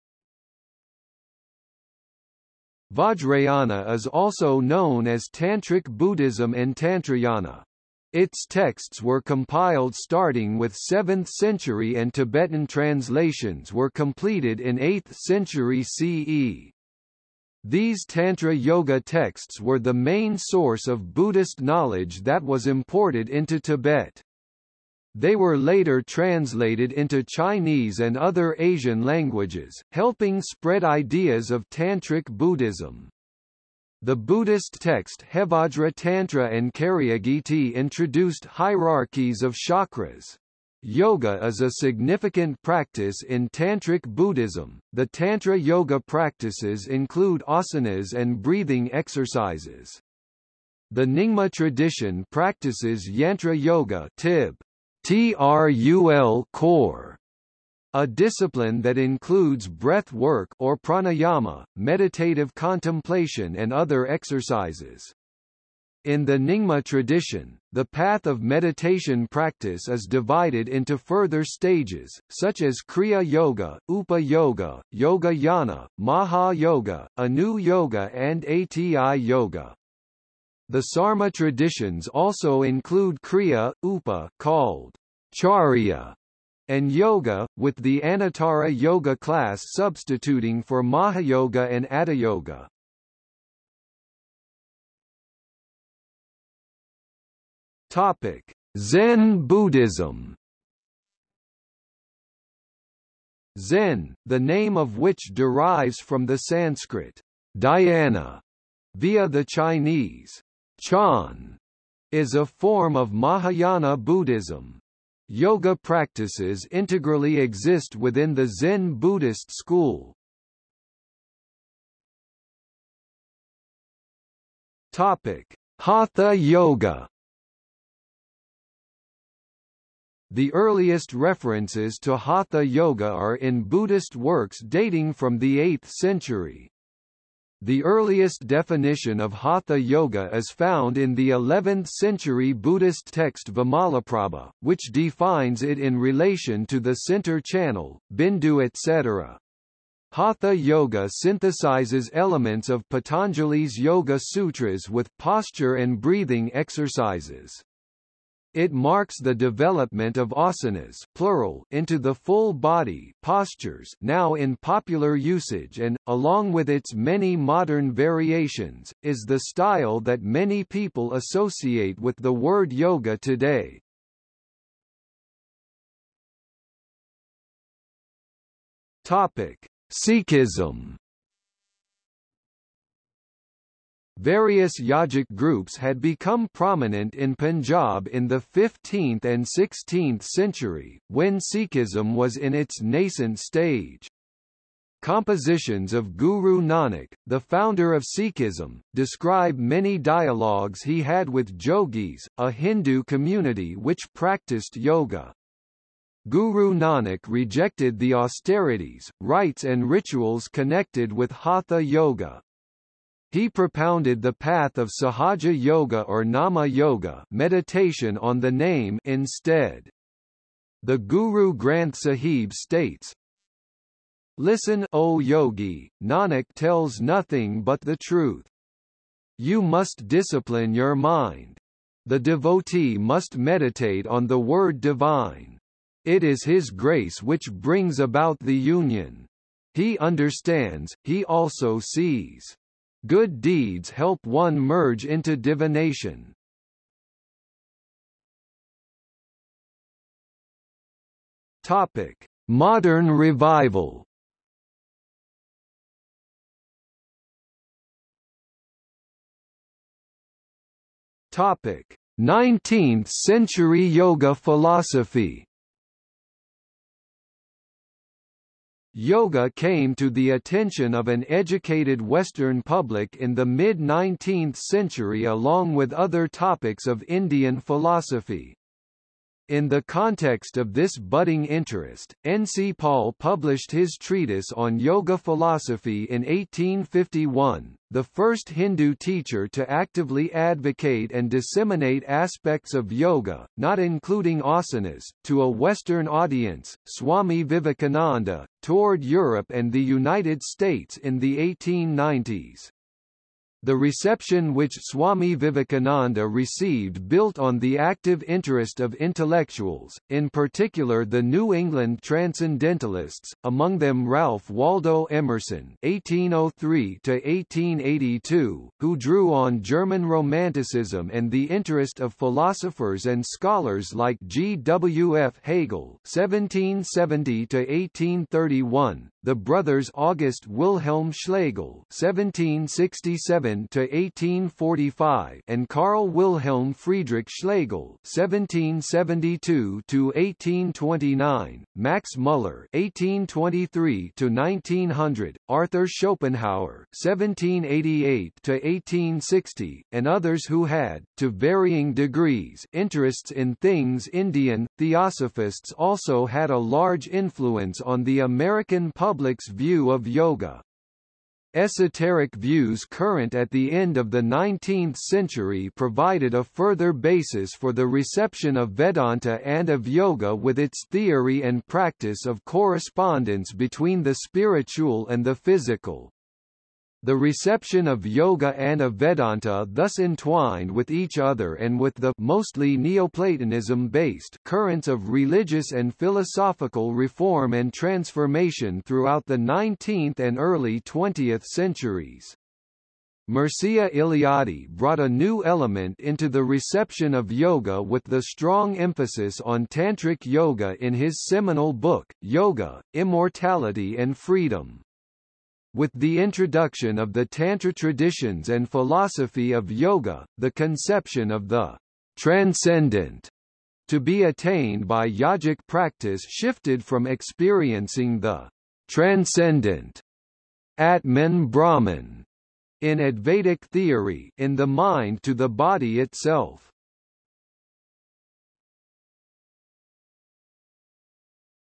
Vajrayana is also known as Tantric Buddhism and Tantrayana. Its texts were compiled starting with 7th century and Tibetan translations were completed in 8th century CE. These Tantra Yoga texts were the main source of Buddhist knowledge that was imported into Tibet. They were later translated into Chinese and other Asian languages, helping spread ideas of Tantric Buddhism. The Buddhist text Hevajra Tantra and Karyagiti introduced hierarchies of chakras. Yoga is a significant practice in Tantric Buddhism. The Tantra yoga practices include asanas and breathing exercises. The Nyingma tradition practices Yantra Yoga Tib. trul khor a discipline that includes breath work or pranayama, meditative contemplation and other exercises. In the Nyingma tradition, the path of meditation practice is divided into further stages, such as Kriya Yoga, Upa Yoga, Yoga Yana, Maha Yoga, Anu Yoga and Ati Yoga. The Sarma traditions also include Kriya, Upa called Charya, and yoga, with the Anuttara yoga class substituting for Mahayoga and Yoga. Topic: Zen Buddhism. Zen, the name of which derives from the Sanskrit dhyana via the Chinese chan, is a form of Mahayana Buddhism. Yoga practices integrally exist within the Zen Buddhist school. Topic: Hatha Yoga. The earliest references to Hatha Yoga are in Buddhist works dating from the 8th century. The earliest definition of Hatha Yoga is found in the 11th century Buddhist text Vimalaprabha, which defines it in relation to the center channel, bindu etc. Hatha Yoga synthesizes elements of Patanjali's Yoga Sutras with posture and breathing exercises. It marks the development of asanas plural into the full body postures now in popular usage and, along with its many modern variations, is the style that many people associate with the word yoga today. Topic: Sikhism Various yogic groups had become prominent in Punjab in the 15th and 16th century, when Sikhism was in its nascent stage. Compositions of Guru Nanak, the founder of Sikhism, describe many dialogues he had with Jogis, a Hindu community which practiced yoga. Guru Nanak rejected the austerities, rites and rituals connected with Hatha Yoga, he propounded the path of Sahaja Yoga or Nama Yoga meditation on the name instead. The Guru Granth Sahib states, Listen O yogi, Nanak tells nothing but the truth. You must discipline your mind. The devotee must meditate on the word divine. It is his grace which brings about the union. He understands, he also sees. Good deeds help one merge into divination. Topic: Modern revival. Topic: 19th century yoga philosophy. Yoga came to the attention of an educated Western public in the mid-19th century along with other topics of Indian philosophy. In the context of this budding interest, N. C. Paul published his treatise on yoga philosophy in 1851, the first Hindu teacher to actively advocate and disseminate aspects of yoga, not including asanas, to a Western audience. Swami Vivekananda toured Europe and the United States in the 1890s. The reception which Swami Vivekananda received built on the active interest of intellectuals, in particular the New England Transcendentalists, among them Ralph Waldo Emerson (1803–1882), who drew on German Romanticism and the interest of philosophers and scholars like G. W. F. Hegel (1770–1831), the brothers August Wilhelm Schlegel (1767–1845) and Carl Wilhelm Friedrich Schlegel (1772–1829), Max Muller (1823–1900), Arthur Schopenhauer (1788–1860), and others who had, to varying degrees, interests in things Indian. Theosophists also had a large influence on the American public public's view of yoga. Esoteric views current at the end of the 19th century provided a further basis for the reception of Vedanta and of yoga with its theory and practice of correspondence between the spiritual and the physical. The reception of yoga and of Vedanta thus entwined with each other and with the mostly Neoplatonism-based currents of religious and philosophical reform and transformation throughout the 19th and early 20th centuries. Mircea Eliade brought a new element into the reception of yoga with the strong emphasis on Tantric yoga in his seminal book, Yoga, Immortality and Freedom. With the introduction of the Tantra traditions and philosophy of yoga, the conception of the transcendent to be attained by yogic practice shifted from experiencing the transcendent Atman Brahman in Advaitic theory in the mind to the body itself.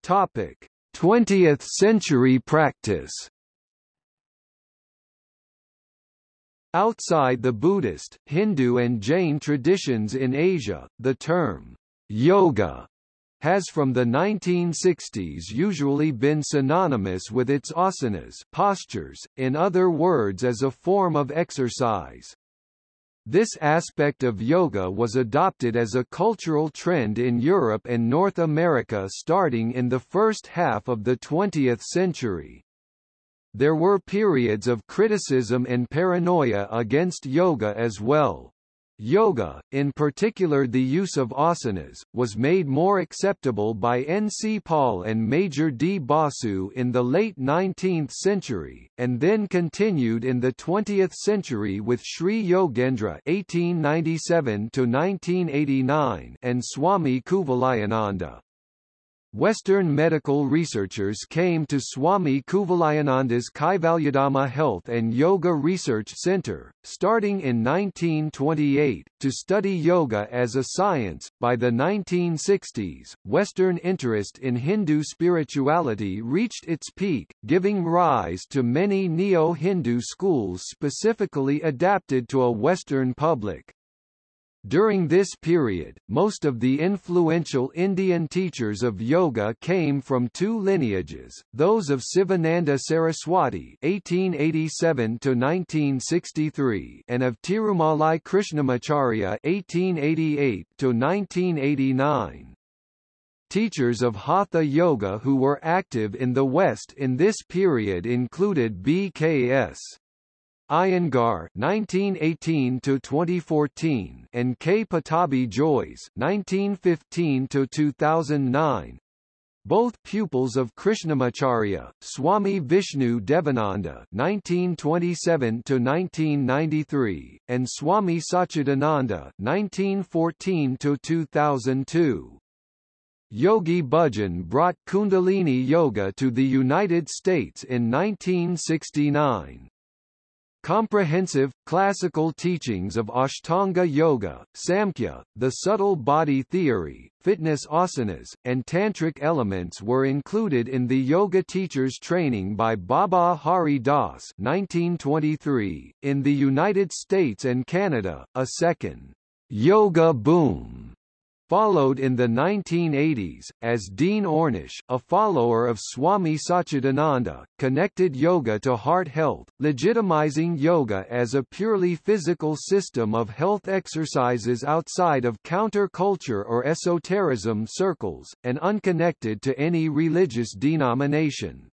Topic: 20th century practice Outside the Buddhist, Hindu and Jain traditions in Asia, the term yoga has from the 1960s usually been synonymous with its asanas postures, in other words as a form of exercise. This aspect of yoga was adopted as a cultural trend in Europe and North America starting in the first half of the 20th century. There were periods of criticism and paranoia against yoga as well. Yoga, in particular the use of asanas, was made more acceptable by N. C. Paul and Major D. Basu in the late 19th century, and then continued in the 20th century with Sri Yogendra (1897–1989) and Swami Kuvalayananda. Western medical researchers came to Swami Kuvalayananda's Kaivalyadhama Health and Yoga Research Center, starting in 1928, to study yoga as a science. By the 1960s, Western interest in Hindu spirituality reached its peak, giving rise to many neo-Hindu schools specifically adapted to a Western public. During this period, most of the influential Indian teachers of yoga came from two lineages, those of Sivananda Saraswati (1887–1963) and of Tirumalai Krishnamacharya (1888–1989). Teachers of Hatha Yoga who were active in the West in this period included B.K.S. Iyengar (1918–2014) and K. Pattabhi Jois (1915–2009), both pupils of Krishnamacharya, Swami Vishnu Devananda (1927–1993) and Swami Satchidananda (1914–2002). Yogi Bhajan brought Kundalini Yoga to the United States in 1969. Comprehensive, classical teachings of Ashtanga Yoga, Samkhya, the subtle body theory, fitness asanas, and tantric elements were included in the yoga teacher's training by Baba Hari Das 1923. .In the United States and Canada, a second yoga boom followed in the 1980s, as Dean Ornish, a follower of Swami Satchidananda, connected yoga to heart health, legitimizing yoga as a purely physical system of health exercises outside of counter-culture or esotericism circles, and unconnected to any religious denomination.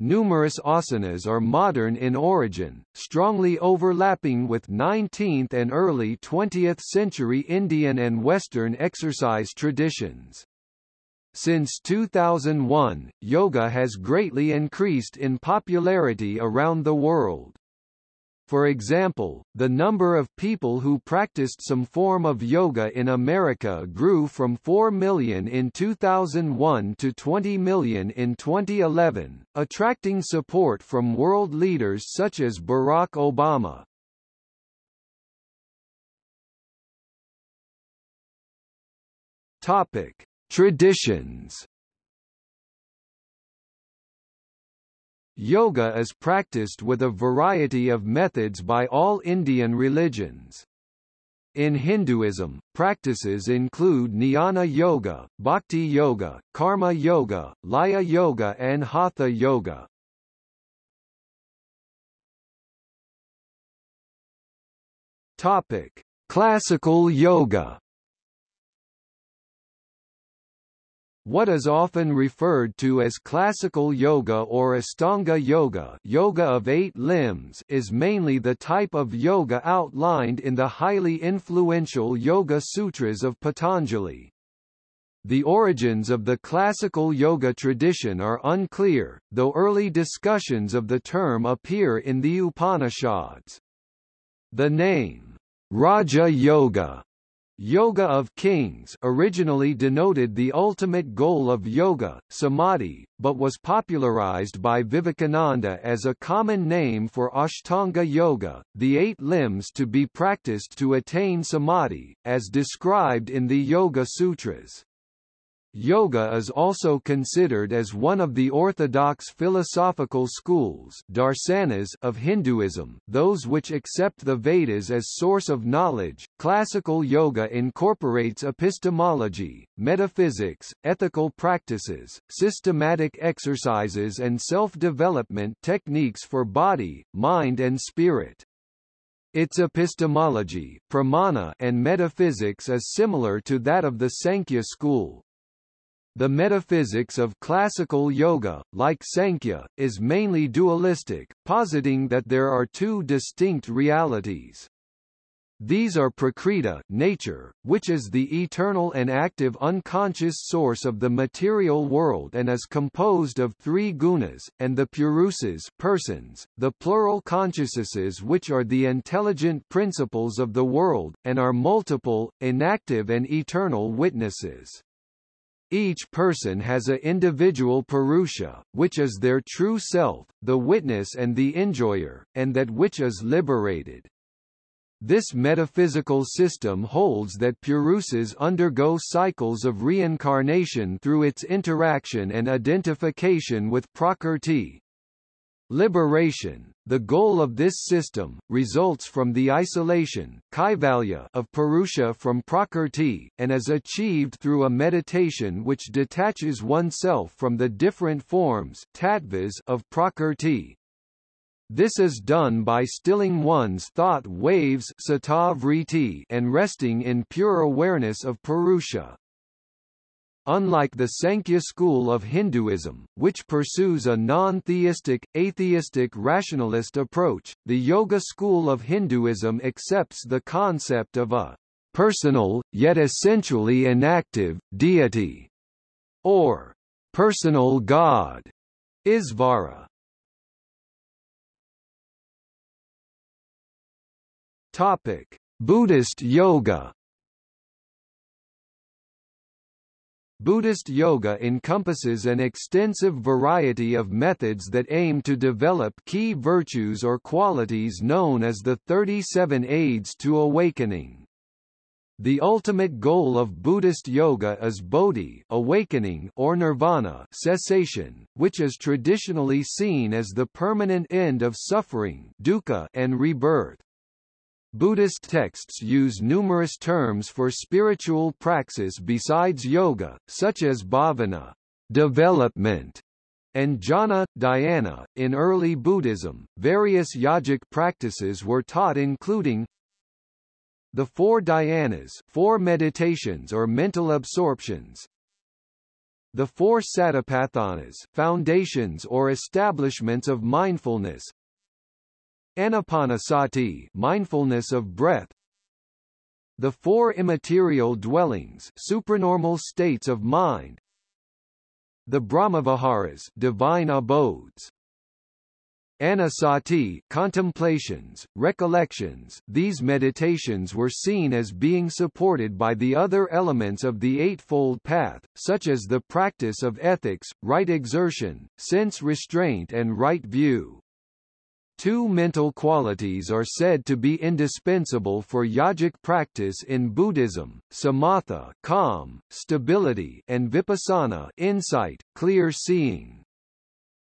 Numerous asanas are modern in origin, strongly overlapping with 19th and early 20th century Indian and Western exercise traditions. Since 2001, yoga has greatly increased in popularity around the world. For example, the number of people who practiced some form of yoga in America grew from 4 million in 2001 to 20 million in 2011, attracting support from world leaders such as Barack Obama. Topic: Traditions Yoga is practiced with a variety of methods by all Indian religions. In Hinduism, practices include Jnana Yoga, Bhakti Yoga, Karma Yoga, Laya Yoga and Hatha Yoga. Topic: Classical Yoga What is often referred to as classical yoga or Ashtanga yoga, yoga of eight limbs is mainly the type of yoga outlined in the highly influential Yoga Sutras of Patanjali. The origins of the classical yoga tradition are unclear, though early discussions of the term appear in the Upanishads. The name, Raja Yoga, Yoga of Kings originally denoted the ultimate goal of yoga, samadhi, but was popularized by Vivekananda as a common name for Ashtanga Yoga, the eight limbs to be practiced to attain samadhi, as described in the Yoga Sutras. Yoga is also considered as one of the orthodox philosophical schools darsanas of Hinduism, those which accept the Vedas as source of knowledge. Classical yoga incorporates epistemology, metaphysics, ethical practices, systematic exercises and self-development techniques for body, mind and spirit. Its epistemology, pramana and metaphysics is similar to that of the Sankhya school, the metaphysics of classical yoga, like Sankhya, is mainly dualistic, positing that there are two distinct realities. These are Prakriti nature, which is the eternal and active unconscious source of the material world and is composed of three gunas, and the purusas persons, the plural consciousnesses which are the intelligent principles of the world, and are multiple, inactive and eternal witnesses. Each person has a individual Purusha, which is their true self, the witness and the enjoyer, and that which is liberated. This metaphysical system holds that Purusas undergo cycles of reincarnation through its interaction and identification with Prakrti. Liberation, the goal of this system, results from the isolation of Purusha from Prakrti, and is achieved through a meditation which detaches oneself from the different forms of Prakrti. This is done by stilling one's thought waves and resting in pure awareness of Purusha. Unlike the Sankhya school of Hinduism, which pursues a non-theistic, atheistic rationalist approach, the Yoga school of Hinduism accepts the concept of a personal, yet essentially inactive, deity, or personal god, Isvara. Topic: Buddhist yoga Buddhist yoga encompasses an extensive variety of methods that aim to develop key virtues or qualities known as the 37 aids to awakening. The ultimate goal of Buddhist yoga is bodhi awakening or nirvana cessation, which is traditionally seen as the permanent end of suffering dukkha and rebirth. Buddhist texts use numerous terms for spiritual praxis besides yoga, such as bhavana development, and jhana, dhyana. In early Buddhism, various yogic practices were taught including the four dhyanas four meditations or mental absorptions, the four satipathanas foundations or establishments of mindfulness, Anapanasati mindfulness of breath. The four immaterial dwellings supranormal states of mind. The Brahmaviharas divine abodes. Anusati contemplations, recollections These meditations were seen as being supported by the other elements of the Eightfold Path, such as the practice of ethics, right exertion, sense restraint and right view. Two mental qualities are said to be indispensable for yogic practice in Buddhism, samatha calm, stability and vipassana insight, clear seeing.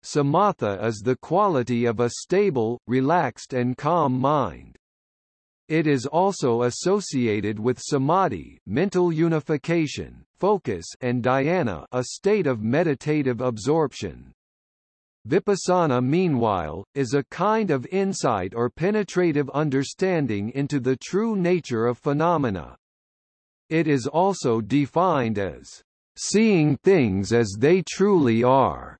Samatha is the quality of a stable, relaxed and calm mind. It is also associated with samadhi mental unification, focus and dhyana a state of meditative absorption. Vipassana meanwhile, is a kind of insight or penetrative understanding into the true nature of phenomena. It is also defined as seeing things as they truly are.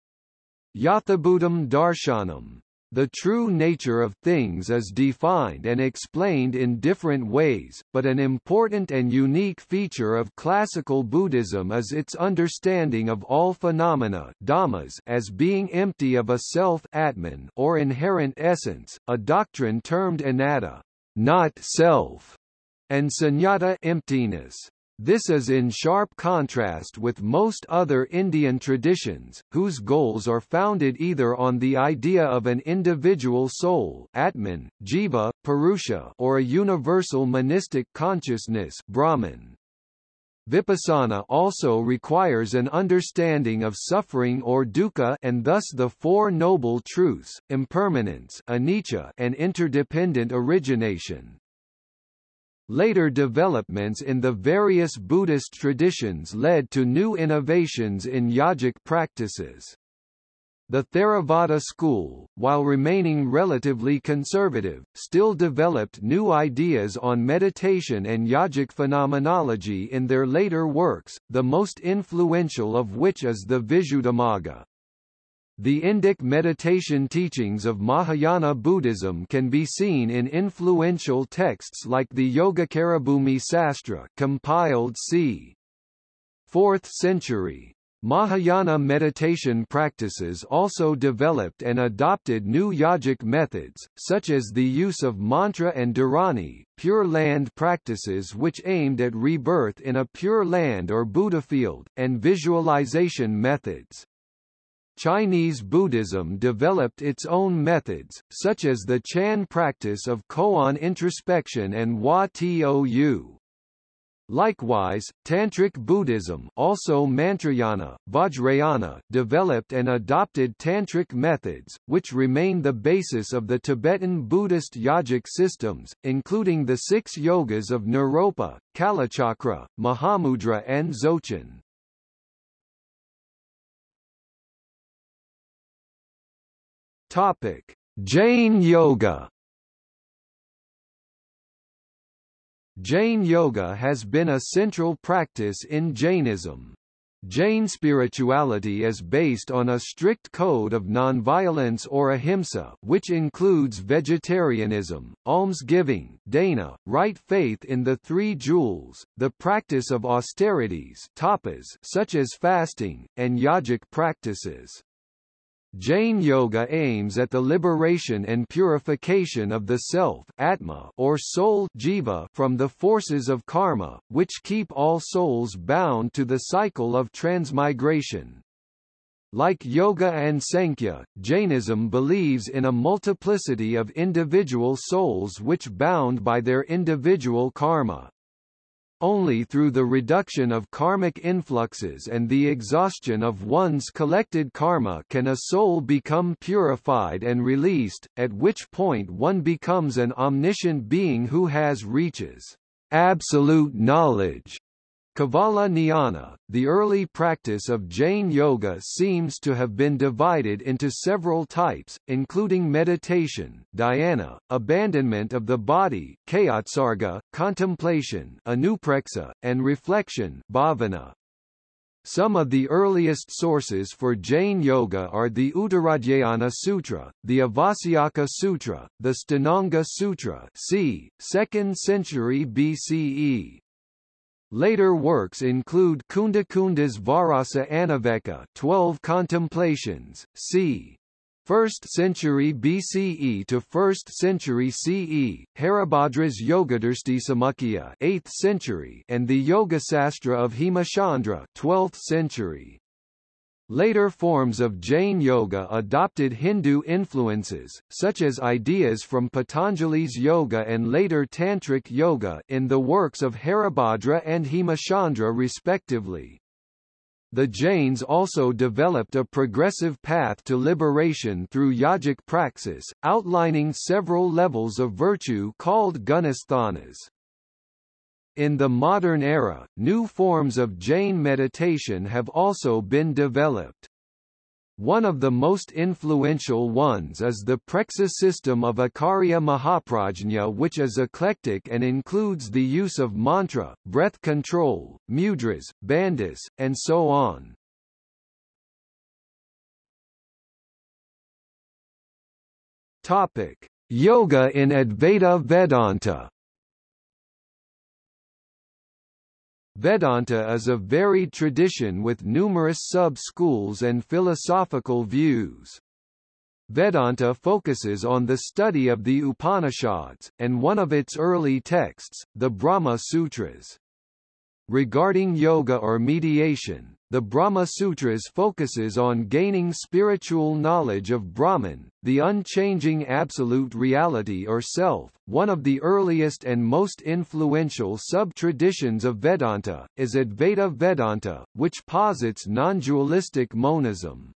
Yathabhutam darshanam. The true nature of things is defined and explained in different ways, but an important and unique feature of classical Buddhism is its understanding of all phenomena dhammas as being empty of a self atman or inherent essence, a doctrine termed anatta, not self, and sunyata emptiness. This is in sharp contrast with most other Indian traditions, whose goals are founded either on the idea of an individual soul Atman, Jiva, Purusha or a universal monistic consciousness Brahman. Vipassana also requires an understanding of suffering or dukkha and thus the Four Noble Truths, impermanence anicca and interdependent origination. Later developments in the various Buddhist traditions led to new innovations in yogic practices. The Theravada school, while remaining relatively conservative, still developed new ideas on meditation and yogic phenomenology in their later works, the most influential of which is the Visuddhimagga. The Indic meditation teachings of Mahayana Buddhism can be seen in influential texts like the Yogacarabhumi Sastra compiled c. 4th century. Mahayana meditation practices also developed and adopted new yogic methods, such as the use of mantra and dharani, pure land practices which aimed at rebirth in a pure land or Buddha field, and visualization methods. Chinese Buddhism developed its own methods, such as the Chan practice of koan introspection and Hua Tou. Likewise, Tantric Buddhism also Mantrayana, Vajrayana developed and adopted Tantric methods, which remain the basis of the Tibetan Buddhist yogic systems, including the six yogas of Naropa, Kalachakra, Mahamudra and Dzogchen. Topic: Jain Yoga Jain Yoga has been a central practice in Jainism. Jain spirituality is based on a strict code of nonviolence or ahimsa which includes vegetarianism, almsgiving dana, right faith in the three jewels, the practice of austerities tapas such as fasting, and yogic practices. Jain Yoga aims at the liberation and purification of the self atma or soul jiva from the forces of karma, which keep all souls bound to the cycle of transmigration. Like Yoga and Sankhya, Jainism believes in a multiplicity of individual souls which bound by their individual karma. Only through the reduction of karmic influxes and the exhaustion of one's collected karma can a soul become purified and released, at which point one becomes an omniscient being who has reaches. Absolute knowledge Kevala Jnana, the early practice of Jain yoga seems to have been divided into several types, including meditation dhyana, abandonment of the body kayotsarga, contemplation anupreksha, and reflection bhavana. Some of the earliest sources for Jain yoga are the Uttaradhyayana Sutra, the Avasyaka Sutra, the Sthananga Sutra c. 2nd century BCE, Later works include Kundakunda's Varasa Anaveka 12 Contemplations, c. 1st century BCE to 1st century CE, Haribhadra's Yogadursti 8th century and the Yoga Sastra of Hemachandra 12th century. Later forms of Jain yoga adopted Hindu influences, such as ideas from Patanjali's yoga and later Tantric yoga in the works of Haribhadra and Hemachandra respectively. The Jains also developed a progressive path to liberation through yogic praxis, outlining several levels of virtue called gunasthanas. In the modern era, new forms of Jain meditation have also been developed. One of the most influential ones is the Preksa system of Akarya Mahaprajna which is eclectic and includes the use of mantra, breath control, mudras, bandhas, and so on. Topic: Yoga in Advaita Vedanta Vedanta is a varied tradition with numerous sub-schools and philosophical views. Vedanta focuses on the study of the Upanishads, and one of its early texts, the Brahma Sutras. Regarding yoga or mediation, the Brahma Sutras focuses on gaining spiritual knowledge of Brahman, the unchanging absolute reality or self. One of the earliest and most influential sub-traditions of Vedanta, is Advaita Vedanta, which posits non-dualistic monism.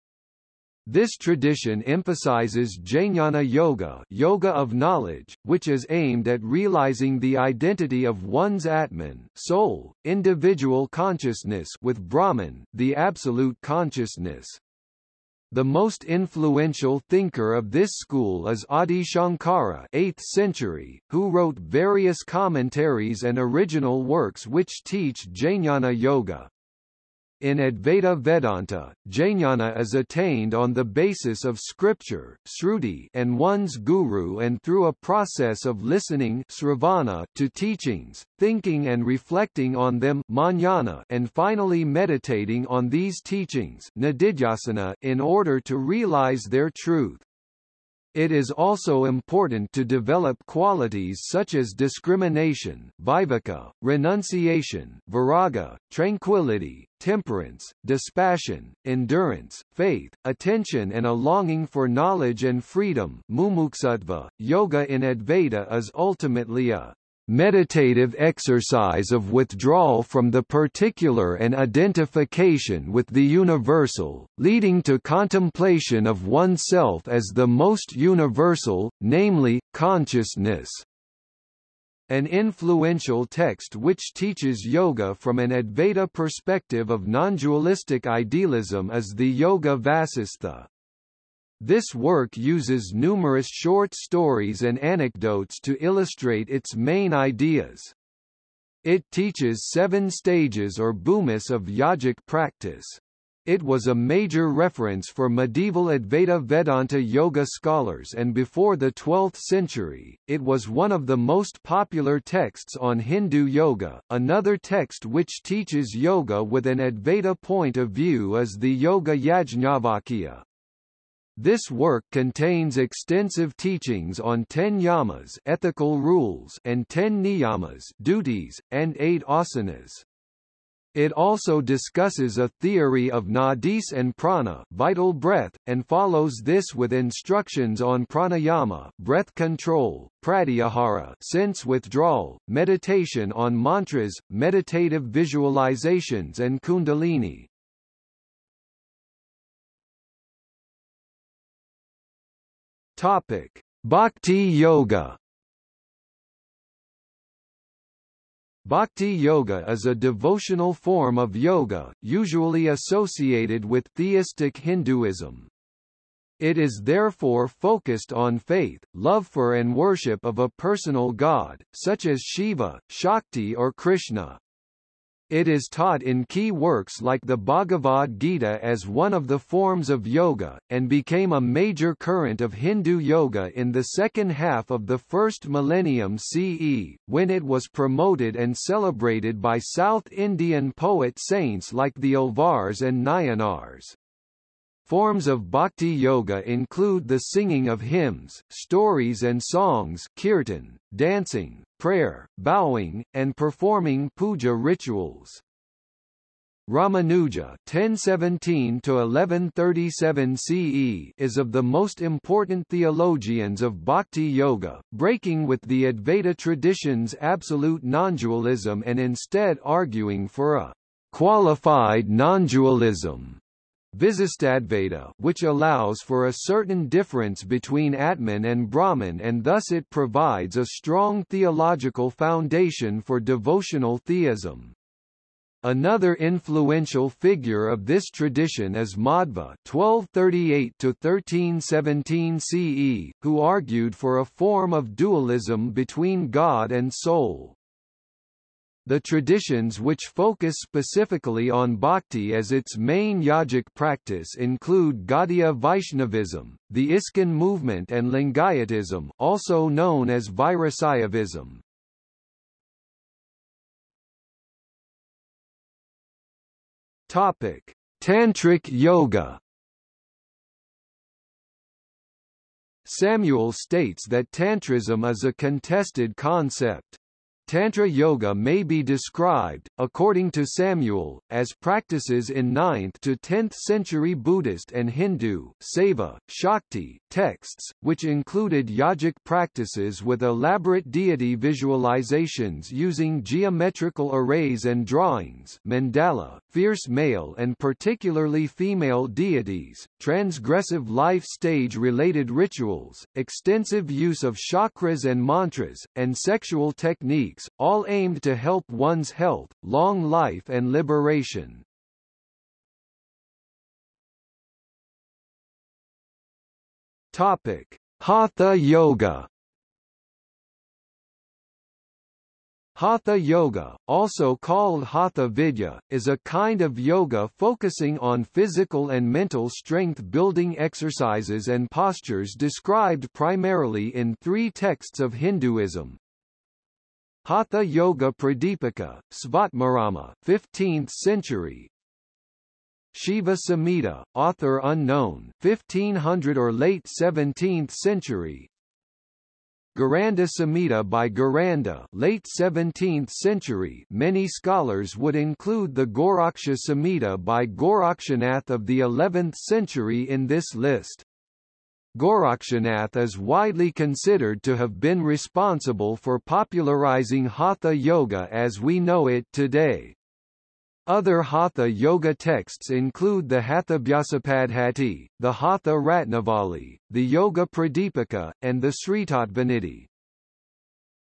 This tradition emphasizes Jnana Yoga, yoga of knowledge, which is aimed at realizing the identity of one's Atman, soul, individual consciousness with Brahman, the absolute consciousness. The most influential thinker of this school is Adi Shankara 8th century, who wrote various commentaries and original works which teach Jnana Yoga. In Advaita Vedanta, jnana is attained on the basis of scripture Shruti and one's guru and through a process of listening sravana to teachings, thinking and reflecting on them manana and finally meditating on these teachings in order to realize their truth. It is also important to develop qualities such as discrimination viveka, renunciation viraga, tranquility, temperance, dispassion, endurance, faith, attention and a longing for knowledge and freedom mumuksutva. .Yoga in Advaita is ultimately a meditative exercise of withdrawal from the particular and identification with the universal, leading to contemplation of oneself as the most universal, namely, consciousness. An influential text which teaches yoga from an Advaita perspective of non-dualistic idealism is the Yoga Vasistha. This work uses numerous short stories and anecdotes to illustrate its main ideas. It teaches seven stages or bhumis of yogic practice. It was a major reference for medieval Advaita Vedanta yoga scholars and before the 12th century, it was one of the most popular texts on Hindu yoga. Another text which teaches yoga with an Advaita point of view is the Yoga Yajnavalkya. This work contains extensive teachings on ten yamas ethical rules and ten niyamas duties, and eight asanas. It also discusses a theory of nadis and prana vital breath, and follows this with instructions on pranayama breath control, pratyahara sense withdrawal, meditation on mantras, meditative visualizations and kundalini. Topic: Bhakti Yoga Bhakti yoga is a devotional form of yoga, usually associated with theistic Hinduism. It is therefore focused on faith, love for and worship of a personal god, such as Shiva, Shakti or Krishna. It is taught in key works like the Bhagavad Gita as one of the forms of yoga, and became a major current of Hindu yoga in the second half of the first millennium CE, when it was promoted and celebrated by South Indian poet saints like the Alvars and Nayanars. Forms of bhakti yoga include the singing of hymns, stories and songs kirtan, dancing, prayer, bowing, and performing puja rituals. Ramanuja 1017 to 1137 CE is of the most important theologians of bhakti yoga, breaking with the Advaita tradition's absolute non-dualism and instead arguing for a qualified non-dualism. Visistadvaita which allows for a certain difference between Atman and Brahman and thus it provides a strong theological foundation for devotional theism. Another influential figure of this tradition is Madhva (1238–1317 CE), who argued for a form of dualism between God and soul. The traditions which focus specifically on bhakti as its main yogic practice include Gaudiya Vaishnavism, the ISKCON movement and Lingayatism also known as Virasaivism. Topic: Tantric Yoga Samuel states that Tantrism is a contested concept. Tantra Yoga may be described, according to Samuel, as practices in 9th to 10th century Buddhist and Hindu Saiva, Shakti texts, which included yogic practices with elaborate deity visualizations using geometrical arrays and drawings mandala, fierce male and particularly female deities, transgressive life stage-related rituals, extensive use of chakras and mantras, and sexual techniques techniques, all aimed to help one's health, long life and liberation. Topic: Hatha Yoga Hatha Yoga, also called Hatha Vidya, is a kind of yoga focusing on physical and mental strength-building exercises and postures described primarily in three texts of Hinduism, Hatha Yoga Pradipika, Svatmarama 15th century. Shiva Samhita, author unknown 1500 or late 17th century. Gheranda Samhita by Gheranda late 17th century. Many scholars would include the Goraksha Samhita by Gorakshanath of the 11th century in this list. Gorakshanath is widely considered to have been responsible for popularizing Hatha Yoga as we know it today. Other Hatha Yoga texts include the Hathabhyasapadhati, the Hatha Ratnavali, the Yoga Pradipika, and the Sritattvanidhi.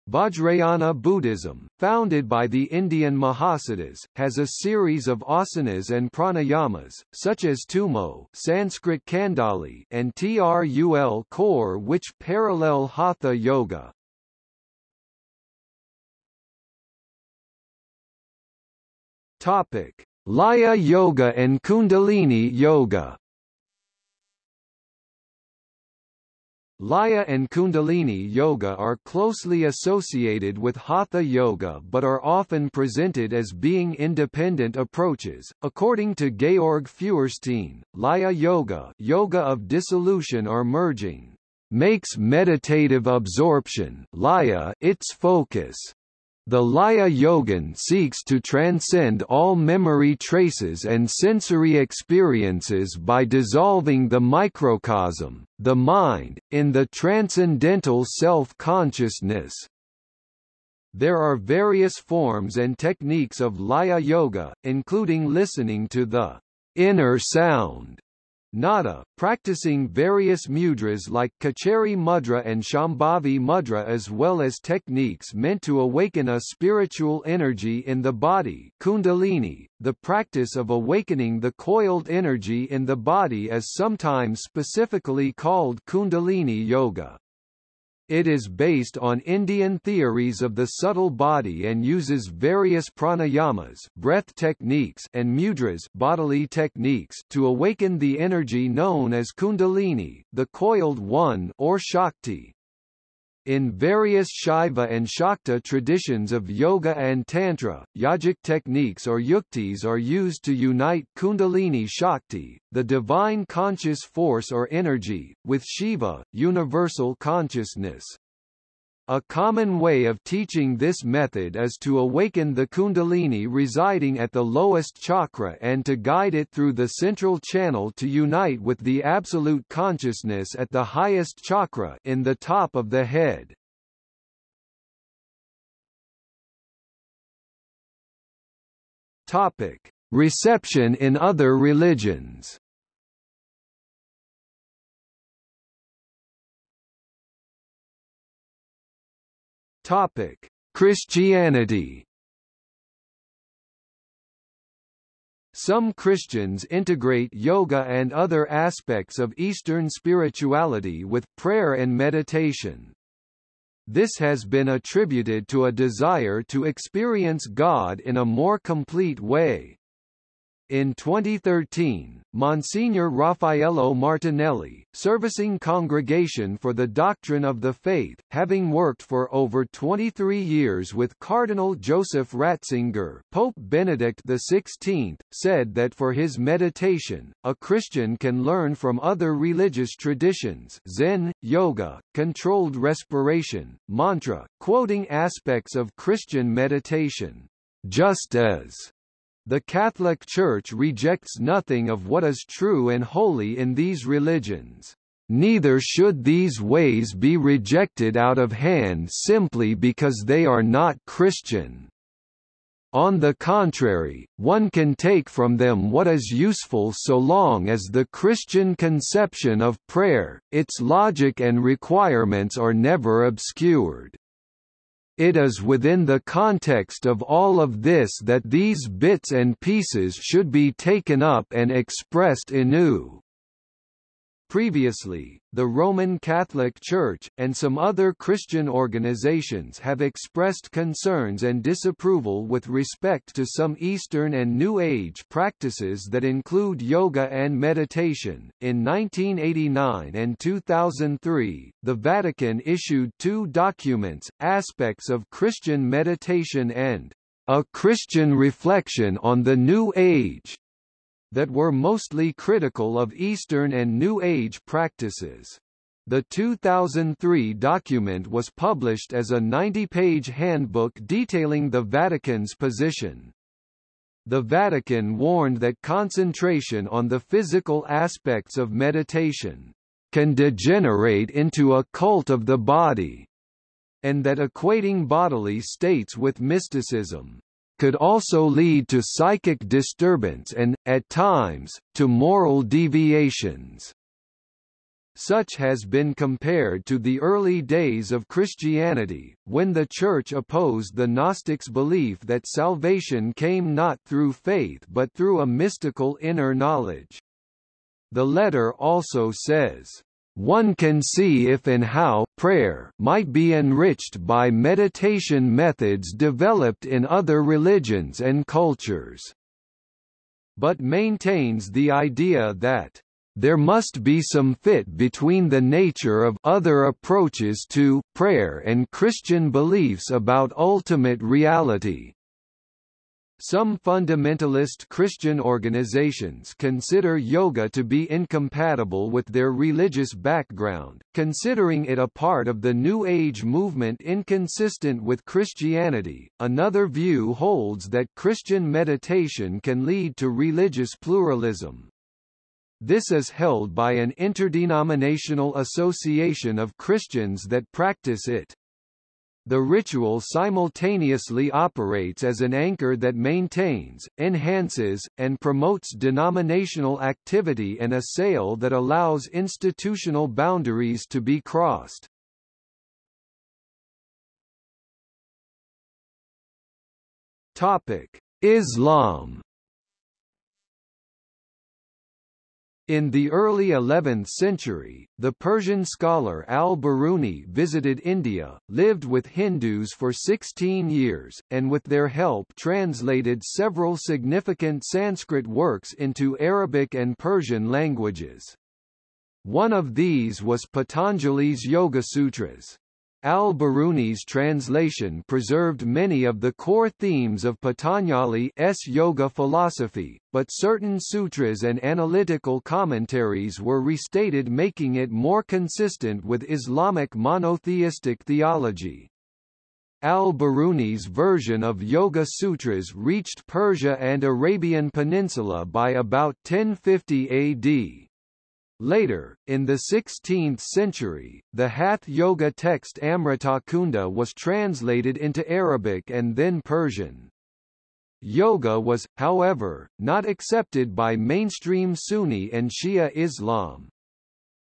Vajrayana Buddhism, founded by the Indian Mahasiddhas, has a series of asanas and pranayamas, such as Tummo Sanskrit Kandali and Trul Khor which parallel Hatha Yoga. Topic: Laya Yoga and Kundalini Yoga. Laya and Kundalini Yoga are closely associated with Hatha Yoga but are often presented as being independent approaches. According to Georg Feuerstein, Laya Yoga, yoga of dissolution or merging, makes meditative absorption laya its focus. The Laya Yogin seeks to transcend all memory traces and sensory experiences by dissolving the microcosm, the mind, in the transcendental self-consciousness. There are various forms and techniques of Laya Yoga, including listening to the inner sound Nada, practicing various mudras like Khechari Mudra and Shambhavi Mudra as well as techniques meant to awaken a spiritual energy in the body Kundalini, the practice of awakening the coiled energy in the body is sometimes specifically called Kundalini Yoga. It is based on Indian theories of the subtle body and uses various pranayamas breath techniques and mudras bodily techniques to awaken the energy known as kundalini, the coiled one or shakti. In various Shaiva and Shakta traditions of yoga and tantra, yogic techniques or yuktis are used to unite kundalini shakti, the divine conscious force or energy, with Shiva, universal consciousness. A common way of teaching this method is to awaken the kundalini residing at the lowest chakra and to guide it through the central channel to unite with the absolute consciousness at the highest chakra in the top of the head. Topic: Reception in other religions. Topic: Christianity. Some Christians integrate yoga and other aspects of Eastern spirituality with prayer and meditation. This has been attributed to a desire to experience God in a more complete way. In 2013, Monsignor Raffaello Martinelli, servicing Congregation for the Doctrine of the Faith, having worked for over 23 years with Cardinal Joseph Ratzinger Pope Benedict XVI, said that for his meditation, a Christian can learn from other religious traditions Zen, yoga, controlled respiration, mantra, quoting aspects of Christian meditation, just as the Catholic Church rejects nothing of what is true and holy in these religions. Neither should these ways be rejected out of hand simply because they are not Christian. On the contrary, one can take from them what is useful so long as the Christian conception of prayer, its logic and requirements are never obscured. It is within the context of all of this that these bits and pieces should be taken up and expressed anew. Previously, the Roman Catholic Church, and some other Christian organizations have expressed concerns and disapproval with respect to some Eastern and New Age practices that include yoga and meditation. In 1989 and 2003, the Vatican issued two documents, Aspects of Christian Meditation and A Christian Reflection on the New Age, that were mostly critical of Eastern and New Age practices. The 2003 document was published as a 90-page handbook detailing the Vatican's position. The Vatican warned that concentration on the physical aspects of meditation can degenerate into a cult of the body, and that equating bodily states with mysticism could also lead to psychic disturbance and, at times, to moral deviations. Such has been compared to the early days of Christianity, when the Church opposed the Gnostics' belief that salvation came not through faith but through a mystical inner knowledge. The letter also says, one can see if and how prayer might be enriched by meditation methods developed in other religions and cultures, but maintains the idea that there must be some fit between the nature of other approaches to prayer and Christian beliefs about ultimate reality. Some fundamentalist Christian organizations consider yoga to be incompatible with their religious background, considering it a part of the New Age movement inconsistent with Christianity. Another view holds that Christian meditation can lead to religious pluralism, this is held by an interdenominational association of Christians that practice it. The ritual simultaneously operates as an anchor that maintains, enhances, and promotes denominational activity and a sail that allows institutional boundaries to be crossed. Topic: Islam In the early 11th century, the Persian scholar al-Biruni visited India, lived with Hindus for 16 years, and with their help translated several significant Sanskrit works into Arabic and Persian languages. One of these was Patanjali's Yoga Sutras. Al-Biruni's translation preserved many of the core themes of Patanjali's yoga philosophy, but certain sutras and analytical commentaries were restated making it more consistent with Islamic monotheistic theology. Al-Biruni's version of Yoga Sutras reached Persia and Arabian Peninsula by about 1050 AD. Later, in the 16th century, the Hatha Yoga text Amritakunda was translated into Arabic and then Persian. Yoga was, however, not accepted by mainstream Sunni and Shia Islam.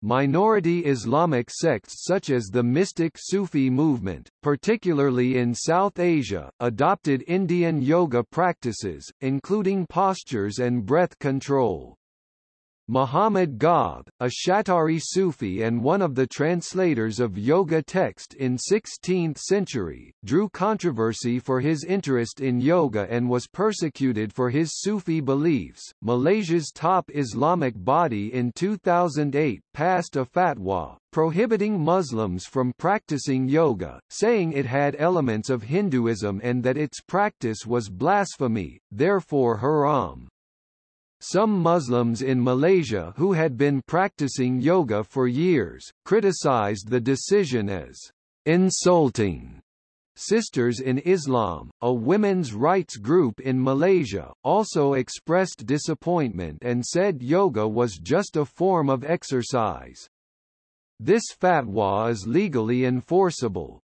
Minority Islamic sects such as the mystic Sufi movement, particularly in South Asia, adopted Indian yoga practices, including postures and breath control. Muhammad Ghawth, a Shattari Sufi and one of the translators of yoga text in 16th century, drew controversy for his interest in yoga and was persecuted for his Sufi beliefs. Malaysia's top Islamic body in 2008 passed a fatwa prohibiting Muslims from practicing yoga, saying it had elements of Hinduism and that its practice was blasphemy, therefore haram. Some Muslims in Malaysia who had been practicing yoga for years, criticized the decision as insulting. Sisters in Islam, a women's rights group in Malaysia, also expressed disappointment and said yoga was just a form of exercise. This fatwa is legally enforceable,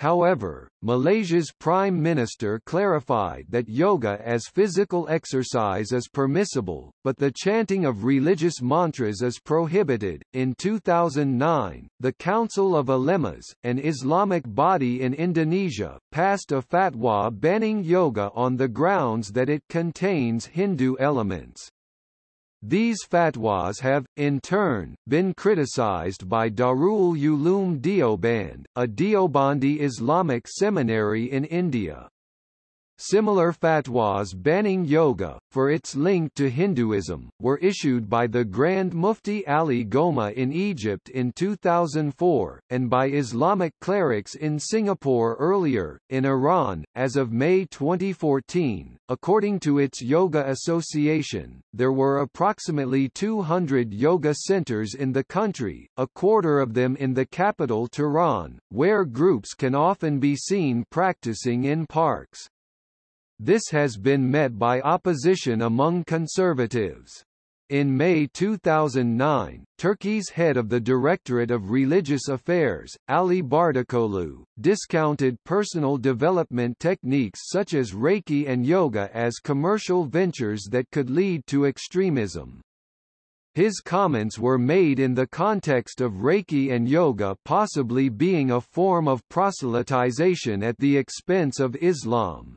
However, Malaysia's Prime Minister clarified that yoga as physical exercise is permissible, but the chanting of religious mantras is prohibited. In 2009, the Council of Ulemas, an Islamic body in Indonesia, passed a fatwa banning yoga on the grounds that it contains Hindu elements. These fatwas have, in turn, been criticized by Darul Uloom Deoband, a Deobandi Islamic seminary in India. Similar fatwas banning yoga, for its link to Hinduism, were issued by the Grand Mufti Ali Gomaa in Egypt in 2004, and by Islamic clerics in Singapore earlier. In Iran, as of May 2014, according to its Yoga Association, there were approximately 200 yoga centers in the country, a quarter of them in the capital Tehran, where groups can often be seen practicing in parks. This has been met by opposition among conservatives. In May 2009, Turkey's head of the Directorate of Religious Affairs, Ali Bardakoglu, discounted personal development techniques such as Reiki and yoga as commercial ventures that could lead to extremism. His comments were made in the context of Reiki and yoga possibly being a form of proselytization at the expense of Islam.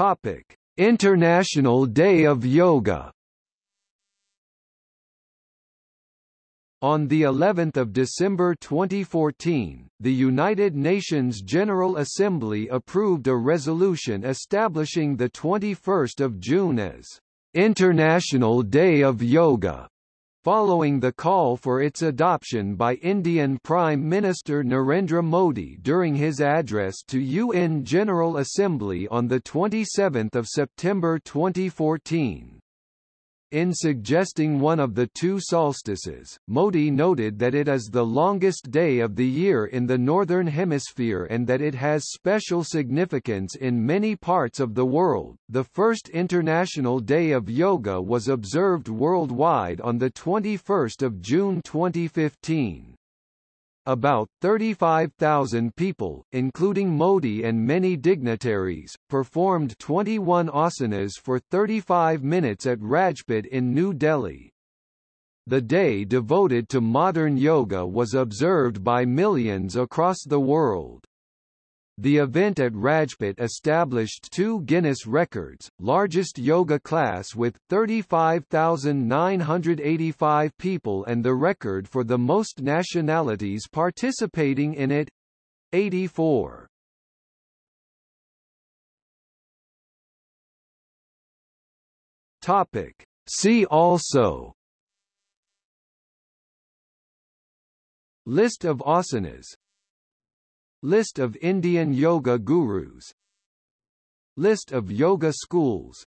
Topic: International Day of Yoga. On the 11th of December 2014, the United Nations General Assembly approved a resolution establishing the 21st of June as International Day of Yoga following the call for its adoption by Indian Prime Minister Narendra Modi during his address to UN General Assembly on 27 September 2014. In suggesting one of the two solstices, Modi noted that it is the longest day of the year in the Northern Hemisphere and that it has special significance in many parts of the world. The first International Day of Yoga was observed worldwide on 21 June 2015. About 35,000 people, including Modi and many dignitaries, performed 21 asanas for 35 minutes at Rajpath in New Delhi. The day devoted to modern yoga was observed by millions across the world. The event at Rajpath established two Guinness records, largest yoga class with 35,985 people and the record for the most nationalities participating in it 84. Topic. See also List of asanas List of Indian yoga gurus. List of yoga schools.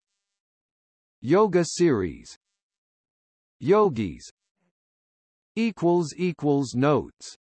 Yoga series. Yogis. Notes